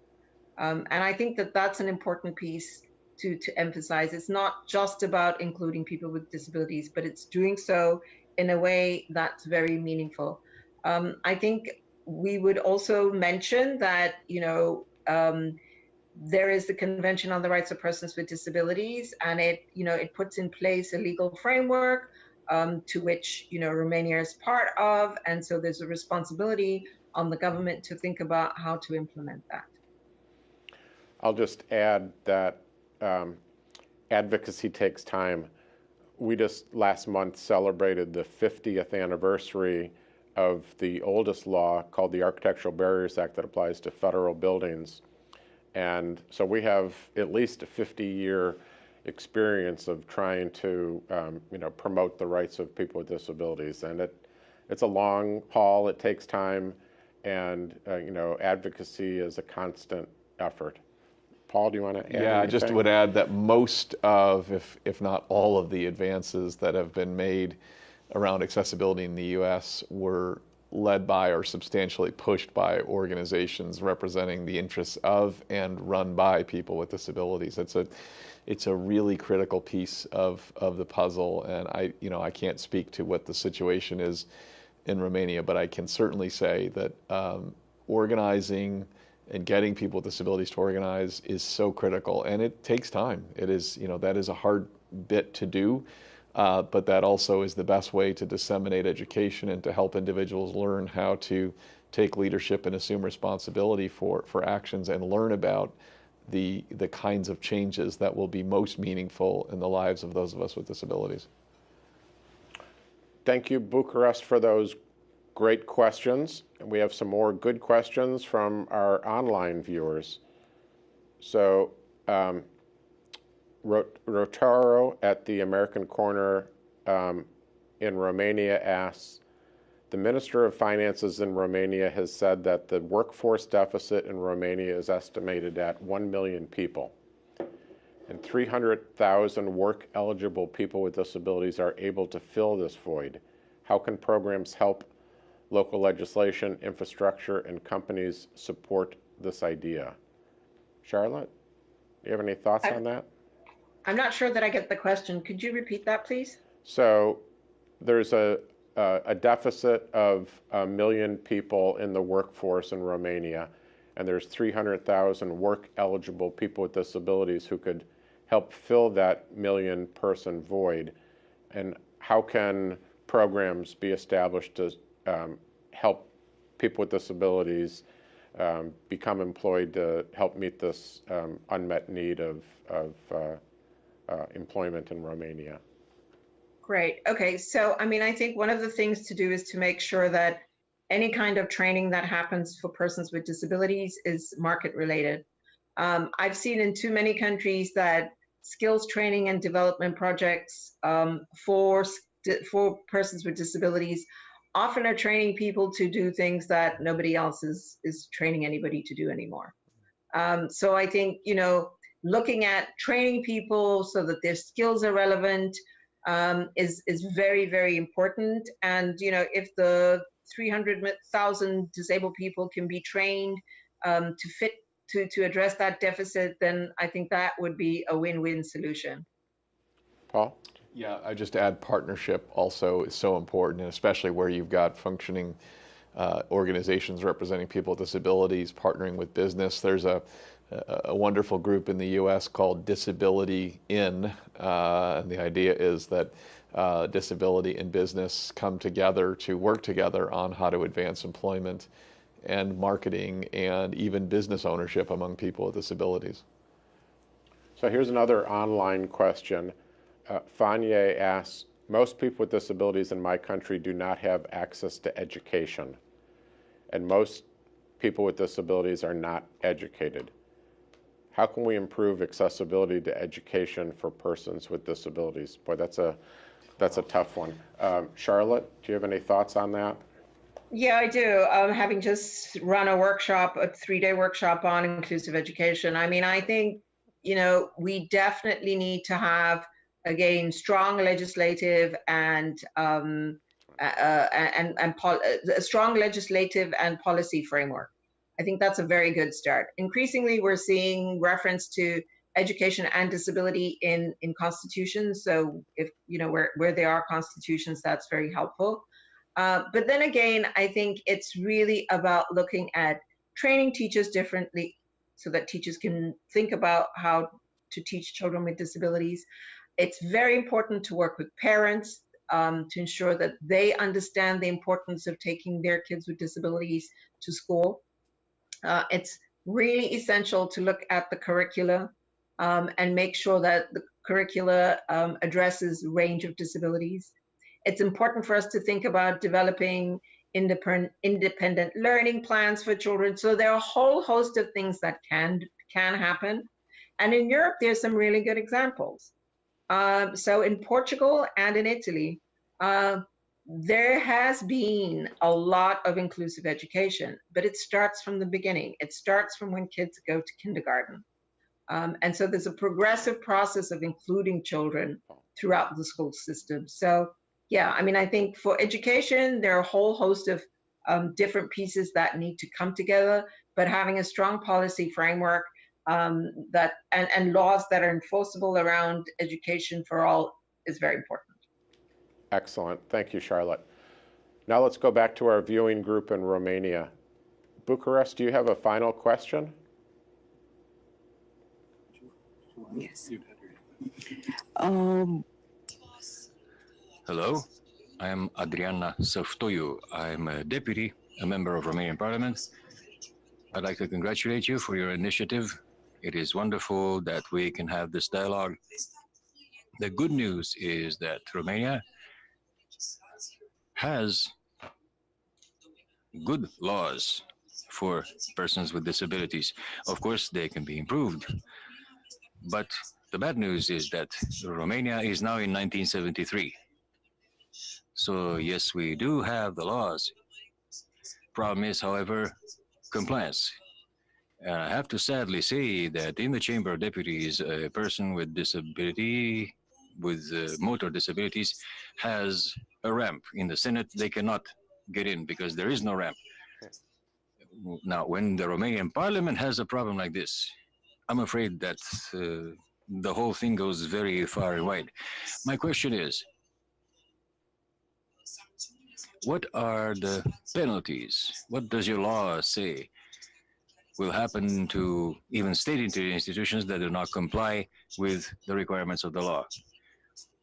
Speaker 4: Um, and I think that that's an important piece to, to emphasize. It's not just about including people with disabilities, but it's doing so in a way that's very meaningful. Um, I think we would also mention that, you know, um, there is the Convention on the Rights of Persons with Disabilities, and it, you know, it puts in place a legal framework um, to which, you know, Romania is part of, and so there's a responsibility on the government to think about how to implement that.
Speaker 1: I'll just add that um, advocacy takes time. We just last month celebrated the 50th anniversary of the oldest law called the Architectural Barriers Act that applies to federal buildings. And so we have at least a 50-year experience of trying to, um, you know, promote the rights of people with disabilities. And it, it's a long haul. It takes time, and uh, you know, advocacy is a constant effort. Paul, do you want to add?
Speaker 2: Yeah, I just would add that most of, if, if not all of the advances that have been made around accessibility in the U.S. were led by or substantially pushed by organizations representing the interests of and run by people with disabilities. It's a, it's a really critical piece of, of the puzzle, and I, you know, I can't speak to what the situation is in Romania, but I can certainly say that um, organizing and getting people with disabilities to organize is so critical, and it takes time. It is, you know, that is a hard bit to do, uh, but that also is the best way to disseminate education and to help individuals learn how to take leadership and assume responsibility for, for actions and learn about the, the kinds of changes that will be most meaningful in the lives of those of us with disabilities.
Speaker 1: Thank you, Bucharest, for those great questions. And we have some more good questions from our online viewers. So, um, Rotaro at the American Corner um, in Romania asks, the Minister of Finances in Romania has said that the workforce deficit in Romania is estimated at 1 million people. And 300,000 work eligible people with disabilities are able to fill this void. How can programs help local legislation, infrastructure, and companies support this idea? Charlotte, do you have any thoughts
Speaker 4: I-
Speaker 1: on that?
Speaker 4: I'm not sure that I get the question. Could you repeat that, please?
Speaker 1: So there's a, a, a deficit of a million people in the workforce in Romania, and there's 300,000 work eligible people with disabilities who could help fill that million person void. And how can programs be established to um, help people with disabilities um, become employed to help meet this um, unmet need of, of uh, uh, employment in Romania?
Speaker 4: Great. Okay. So, I mean, I think one of the things to do is to make sure that any kind of training that happens for persons with disabilities is market related. Um, I've seen in too many countries that skills training and development projects um, for for persons with disabilities often are training people to do things that nobody else is is training anybody to do anymore. Um, so I think you know looking at training people so that their skills are relevant um, is is very very important. And you know if the 300,000 disabled people can be trained um, to fit to to address that deficit, then I think that would be a win-win solution.
Speaker 1: Paul?
Speaker 2: Yeah, I just add partnership also is so important, and especially where you've got functioning uh, organizations representing people with disabilities partnering with business. There's a, a wonderful group in the U.S. called Disability In, uh, and the idea is that uh, disability and business come together to work together on how to advance employment and marketing and even business ownership among people with disabilities.
Speaker 1: So here's another online question. Uh, asks, most people with disabilities in my country do not have access to education, and most people with disabilities are not educated. How can we improve accessibility to education for persons with disabilities? Boy, that's a that's a tough one. Um, Charlotte, do you have any thoughts on that?
Speaker 4: Yeah, I do. Um, having just run a workshop, a three-day workshop on inclusive education. I mean, I think you know we definitely need to have again strong legislative and um, uh, uh and and pol- a strong legislative and policy framework. I think that's a very good start. Increasingly, we're seeing reference to education and disability in in constitutions. So if you know where where there are constitutions, that's very helpful. Uh, but then again, I think it's really about looking at training teachers differently so that teachers can think about how to teach children with disabilities. It's very important to work with parents um, to ensure that they understand the importance of taking their kids with disabilities to school. Uh, it's really essential to look at the curricula um, and make sure that the curricula um, addresses range of disabilities. It's important for us to think about developing independent, independent learning plans for children. So there are a whole host of things that can can happen. And in Europe, there's some really good examples. Um, so in Portugal and in Italy, uh, there has been a lot of inclusive education, but it starts from the beginning. It starts from when kids go to kindergarten. Um, and so there's a progressive process of including children throughout the school system. So, yeah, I mean, I think for education, there are a whole host of um, different pieces that need to come together, but having a strong policy framework um, that and, and laws that are enforceable around education for all is very important.
Speaker 1: Excellent. Thank you, Charlotte. Now let's go back to our viewing group in Romania. Bucharest, do you have a final question?
Speaker 5: Yes. Um,
Speaker 6: Hello, I am Adriana Săftoiu. I'm a deputy, a member of Romanian Parliament. I'd like to congratulate you for your initiative. It is wonderful that we can have this dialogue. The good news is that Romania has good laws for persons with disabilities. Of course, they can be improved. But the bad news is that Romania is now in 1973. So yes, we do have the laws. Problem is, however, compliance. And I have to sadly say that in the Chamber of Deputies, a person with disability, with uh, motor disabilities, has a ramp. In the Senate, they cannot get in because there is no ramp. Now, when the Romanian Parliament has a problem like this, I'm afraid that uh, the whole thing goes very far and wide. My question is, what are the penalties? What does your law say will happen to even state institutions that do not comply with the requirements of the law?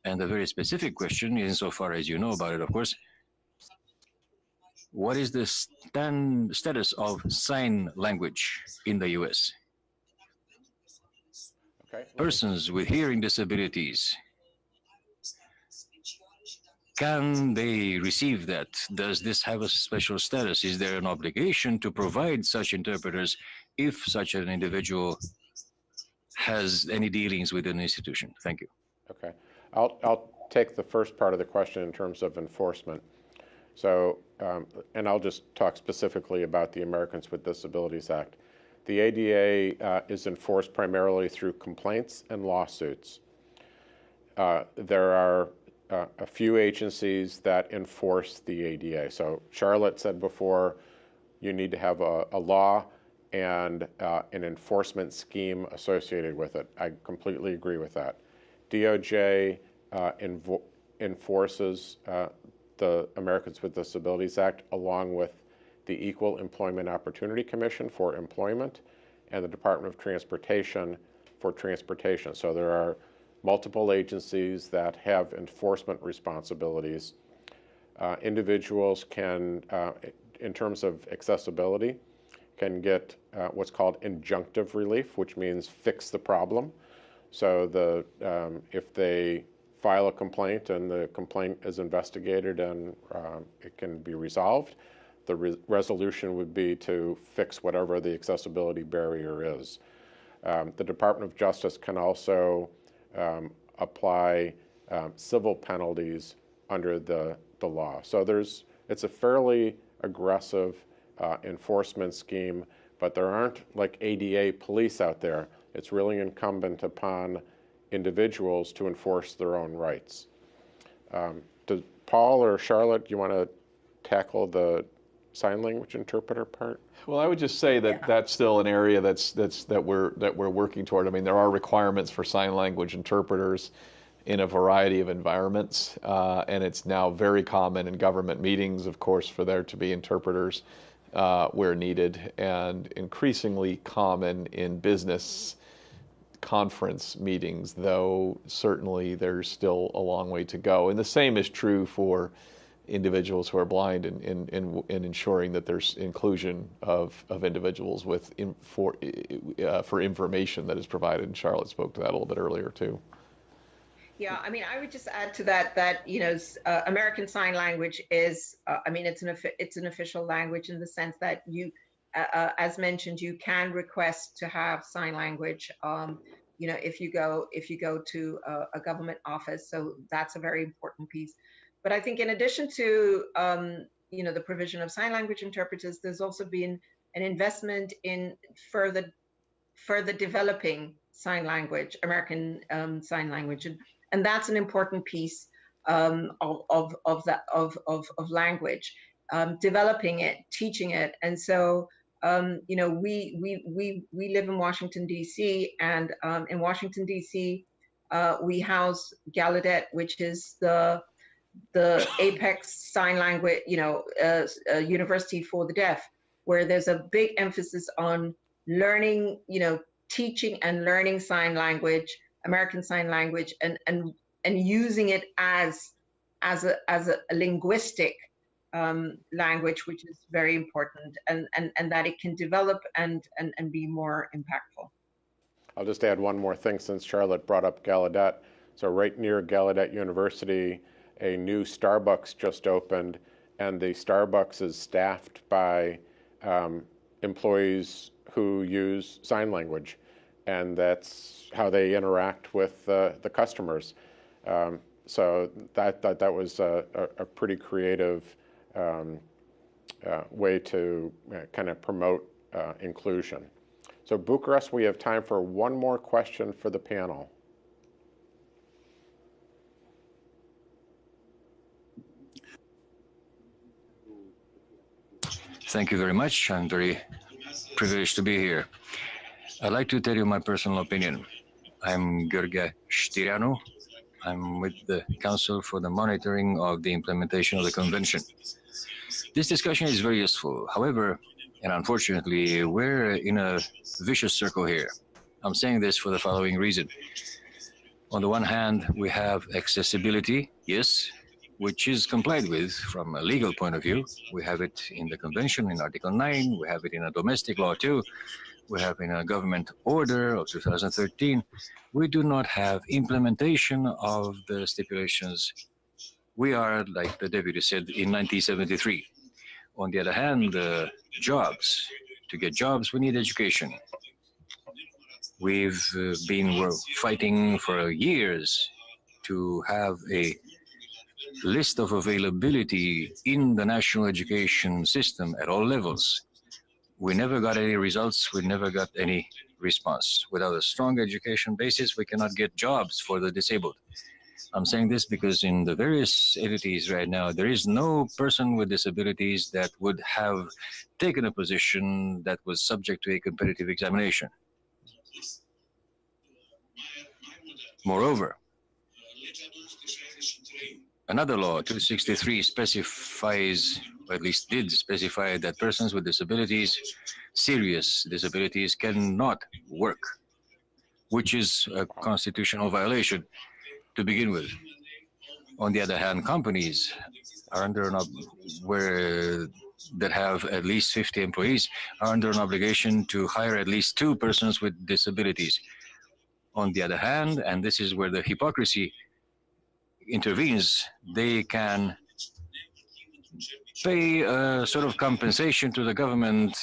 Speaker 6: And a very specific question, insofar as you know about it, of course, what is the stand, status of sign language in the US?
Speaker 1: Okay.
Speaker 6: persons with hearing disabilities, can they receive that? Does this have a special status? Is there an obligation to provide such interpreters if such an individual has any dealings with an institution? Thank you.
Speaker 1: Okay. I'll, I'll take the first part of the question in terms of enforcement. So, um, and I'll just talk specifically about the Americans with Disabilities Act. The ADA uh, is enforced primarily through complaints and lawsuits. Uh, there are uh, a few agencies that enforce the ADA. So Charlotte said before, you need to have a, a law and uh, an enforcement scheme associated with it. I completely agree with that. DOJ uh, enforces uh, the Americans with Disabilities Act along with the Equal Employment Opportunity Commission for employment and the Department of Transportation for transportation. So there are multiple agencies that have enforcement responsibilities. Uh, individuals can, uh, in terms of accessibility, can get uh, what's called injunctive relief, which means fix the problem. So the um, if they file a complaint and the complaint is investigated and uh, it can be resolved, the re resolution would be to fix whatever the accessibility barrier is. Um, the Department of Justice can also um, apply um, civil penalties under the, the law. So there's, it's a fairly aggressive uh, enforcement scheme, but there aren't like ADA police out there. It's really incumbent upon individuals to enforce their own rights. Um, Paul or Charlotte, you want to tackle the sign language interpreter part?
Speaker 2: Well, I would just say that
Speaker 4: Yeah.
Speaker 2: that's still an area that's that's that we're that we're working toward. I mean, there are requirements for sign language interpreters in a variety of environments, uh, and it's now very common in government meetings, of course, for there to be interpreters uh, where needed, and increasingly common in business conference meetings. Though certainly there's still a long way to go, and the same is true for individuals who are blind in, in, in, in ensuring that there's inclusion of, of individuals with in, for, uh, for information that is provided. And Charlotte spoke to that a little bit earlier too.
Speaker 4: Yeah, I mean, I would just add to that that you know, uh, American Sign Language is, uh, I mean, it's an it's an official language in the sense that you, uh, uh, as mentioned, you can request to have sign language. Um, you know, if you go if you go to a, a government office, so that's a very important piece. But I think in addition to um, you know the provision of sign language interpreters, there's also been an investment in further further developing sign language, American um, Sign Language, and, and that's an important piece um, of, of, of that of, of, of language, um, developing it, teaching it, and so um, you know we we we we live in Washington D.C. and um, in Washington D.C. Uh, we house Gallaudet, which is the the apex sign language, you know, uh, uh, university for the deaf, where there's a big emphasis on learning, you know, teaching and learning sign language, American Sign Language, and and and using it as as a as a, linguistic um, language, which is very important, and and and that it can develop and and and be more impactful.
Speaker 1: I'll just add one more thing since Charlotte brought up Gallaudet. So right near Gallaudet University, a new Starbucks just opened, and the Starbucks is staffed by um, employees who use sign language, and that's how they interact with uh, the customers. Um, so that, that that was a, a, pretty creative um, uh, way to uh, kind of promote uh, inclusion. So Bucharest, we have time for one more question for the panel.
Speaker 6: Thank you very much. I'm very privileged to be here. I'd like to tell you my personal opinion. I'm Gheorghe Știreanu. I'm with the Council for the Monitoring of the Implementation of the Convention. This discussion is very useful. However, and unfortunately, we're in a vicious circle here. I'm saying this for the following reason. On the one hand, we have accessibility, yes, which is complied with from a legal point of view. We have it in the convention in Article 9, we have it in a domestic law too, we have in a government order of 2013. We do not have implementation of the stipulations. We are, like the deputy said, in 1973. On the other hand, uh, jobs. To get jobs, we need education. We've uh, been fighting for years to have a list of availability in the national education system at all levels. We never got any results. We never got any response. Without a strong education basis, we cannot get jobs for the disabled. I'm saying this because in the various entities right now, there is no person with disabilities that would have taken a position that was subject to a competitive examination. Moreover, another law, 263, specifies, or at least did specify, that persons with disabilities, serious disabilities, cannot work, which is a constitutional violation to begin with. On the other hand, companies are under an where that have at least 50 employees are under an obligation to hire at least two persons with disabilities. On the other hand, and this is where the hypocrisy intervenes, they can pay a sort of compensation to the government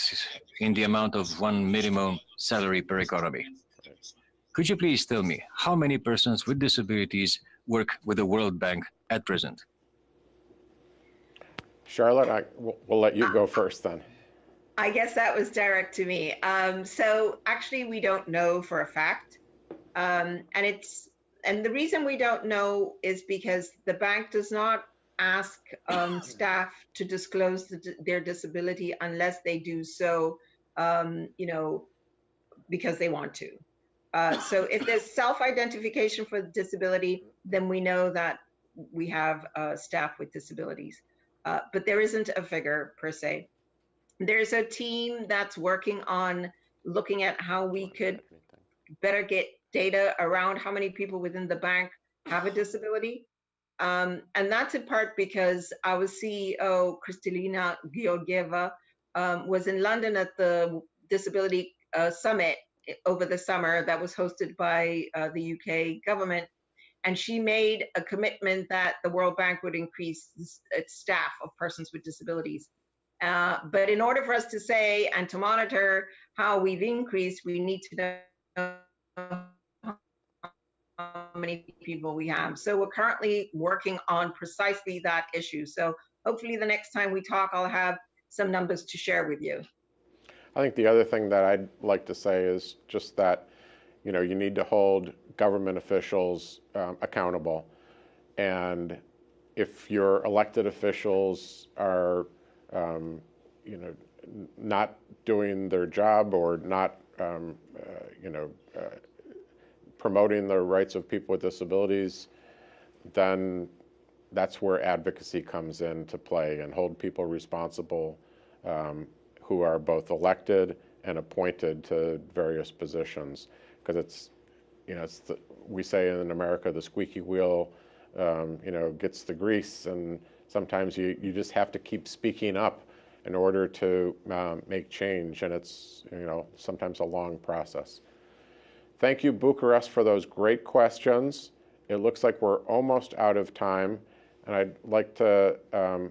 Speaker 6: in the amount of one minimum salary per economy. Could you please tell me how many persons with disabilities work with the World Bank at present?
Speaker 1: Charlotte, I, we'll, we'll let you go first then.
Speaker 4: I guess that was direct to me. Um, so actually, we don't know for a fact, um, and it's and the reason we don't know is because the bank does not ask um, staff to disclose the, their disability unless they do so, um, you know, because they want to. Uh, so if there's self-identification for disability, then we know that we have uh, staff with disabilities. Uh, but there isn't a figure per se. There's a team that's working on looking at how we could better get data around how many people within the bank have a disability. Um, and that's in part because our CEO, Kristalina Georgieva, um, was in London at the Disability uh, Summit over the summer that was hosted by uh, the UK government. And she made a commitment that the World Bank would increase its staff of persons with disabilities. Uh, but in order for us to say and to monitor how we've increased, we need to know many people we have. So we're currently working on precisely that issue. So hopefully the next time we talk, I'll have some numbers to share with you.
Speaker 1: I think the other thing that I'd like to say is just that, you know, you need to hold government officials um, accountable. And if your elected officials are, um, you know, not doing their job or not, um, uh, you know, uh, promoting the rights of people with disabilities, then that's where advocacy comes into play and hold people responsible um, who are both elected and appointed to various positions. Because it's, you know, it's the, we say in America, the squeaky wheel, um, you know, gets the grease, and sometimes you, you just have to keep speaking up in order to um, make change, and it's, you know, sometimes a long process. Thank you, Bucharest, for those great questions. It looks like we're almost out of time, and I'd like to um,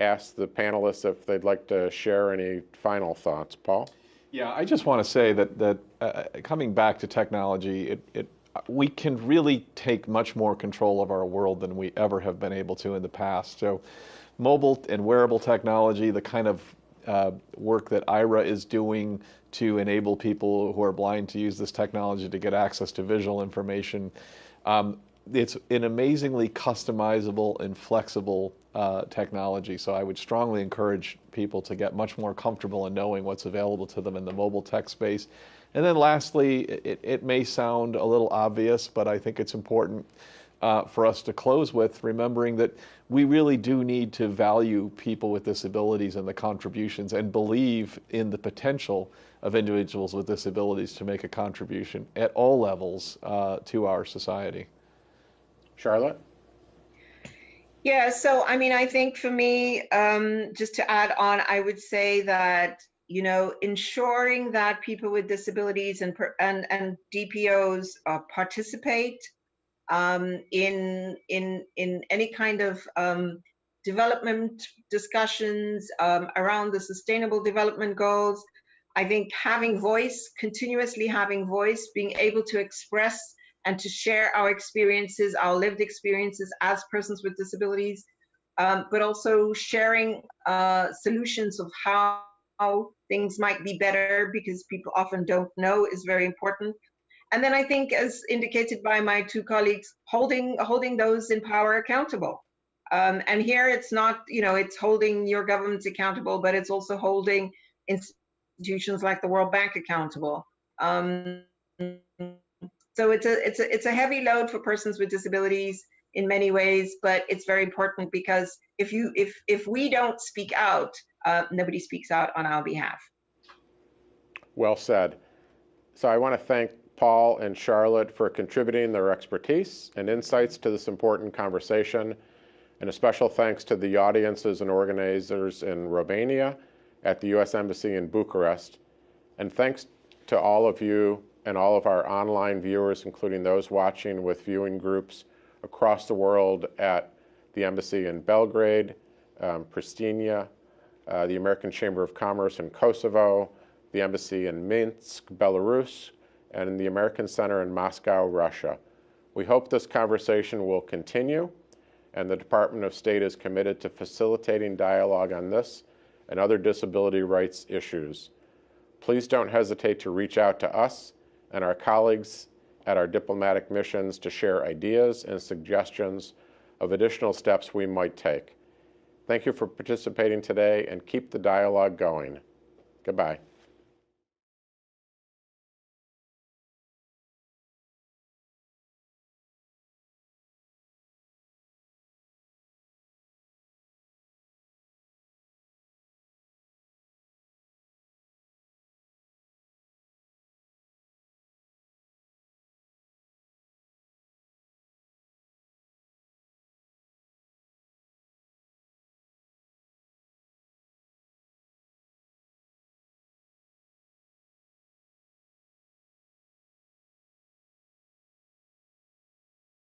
Speaker 1: ask the panelists if they'd like to share any final thoughts. Paul?
Speaker 2: Yeah, I just want to say that that uh, coming back to technology, it, it we can really take much more control of our world than we ever have been able to in the past. So, mobile and wearable technology, the kind of uh, work that Aira is doing to enable people who are blind to use this technology to get access to visual information. Um, it's an amazingly customizable and flexible uh, technology. So I would strongly encourage people to get much more comfortable in knowing what's available to them in the mobile tech space. And then lastly, it, it may sound a little obvious, but I think it's important uh, for us to close with, remembering that we really do need to value people with disabilities and the contributions and believe in the potential of individuals with disabilities to make a contribution at all levels uh, to our society.
Speaker 1: Charlotte?
Speaker 4: Yeah, so I mean, I think for me, um, just to add on, I would say that you know, ensuring that people with disabilities and and and DPOs uh, participate um, in in in any kind of um, development discussions um, around the sustainable development goals. I think having voice, continuously having voice, being able to express and to share our experiences, our lived experiences as persons with disabilities, um, but also sharing uh, solutions of how, how things might be better because people often don't know is very important. And then I think, as indicated by my two colleagues, holding holding those in power accountable. Um, and here it's not, you know, it's holding your governments accountable, but it's also holding institutions like the World Bank accountable. Um, so it's a it's a it's a heavy load for persons with disabilities. in many ways, but it's very important because if you if if we don't speak out, uh, nobody speaks out on our behalf.
Speaker 1: Well said. So I want to thank Paul and Charlotte for contributing their expertise and insights to this important conversation. And a special thanks to the audiences and organizers in Romania, at the U.S. Embassy in Bucharest. And thanks to all of you and all of our online viewers, including those watching with viewing groups across the world at the Embassy in Belgrade, um, Pristina, uh, the American Chamber of Commerce in Kosovo, the Embassy in Minsk, Belarus, and the American Center in Moscow, Russia. We hope this conversation will continue, and the Department of State is committed to facilitating dialogue on this and other disability rights issues. Please don't hesitate to reach out to us and our colleagues at our diplomatic missions to share ideas and suggestions of additional steps we might take. Thank you for participating today and keep the dialogue going. Goodbye.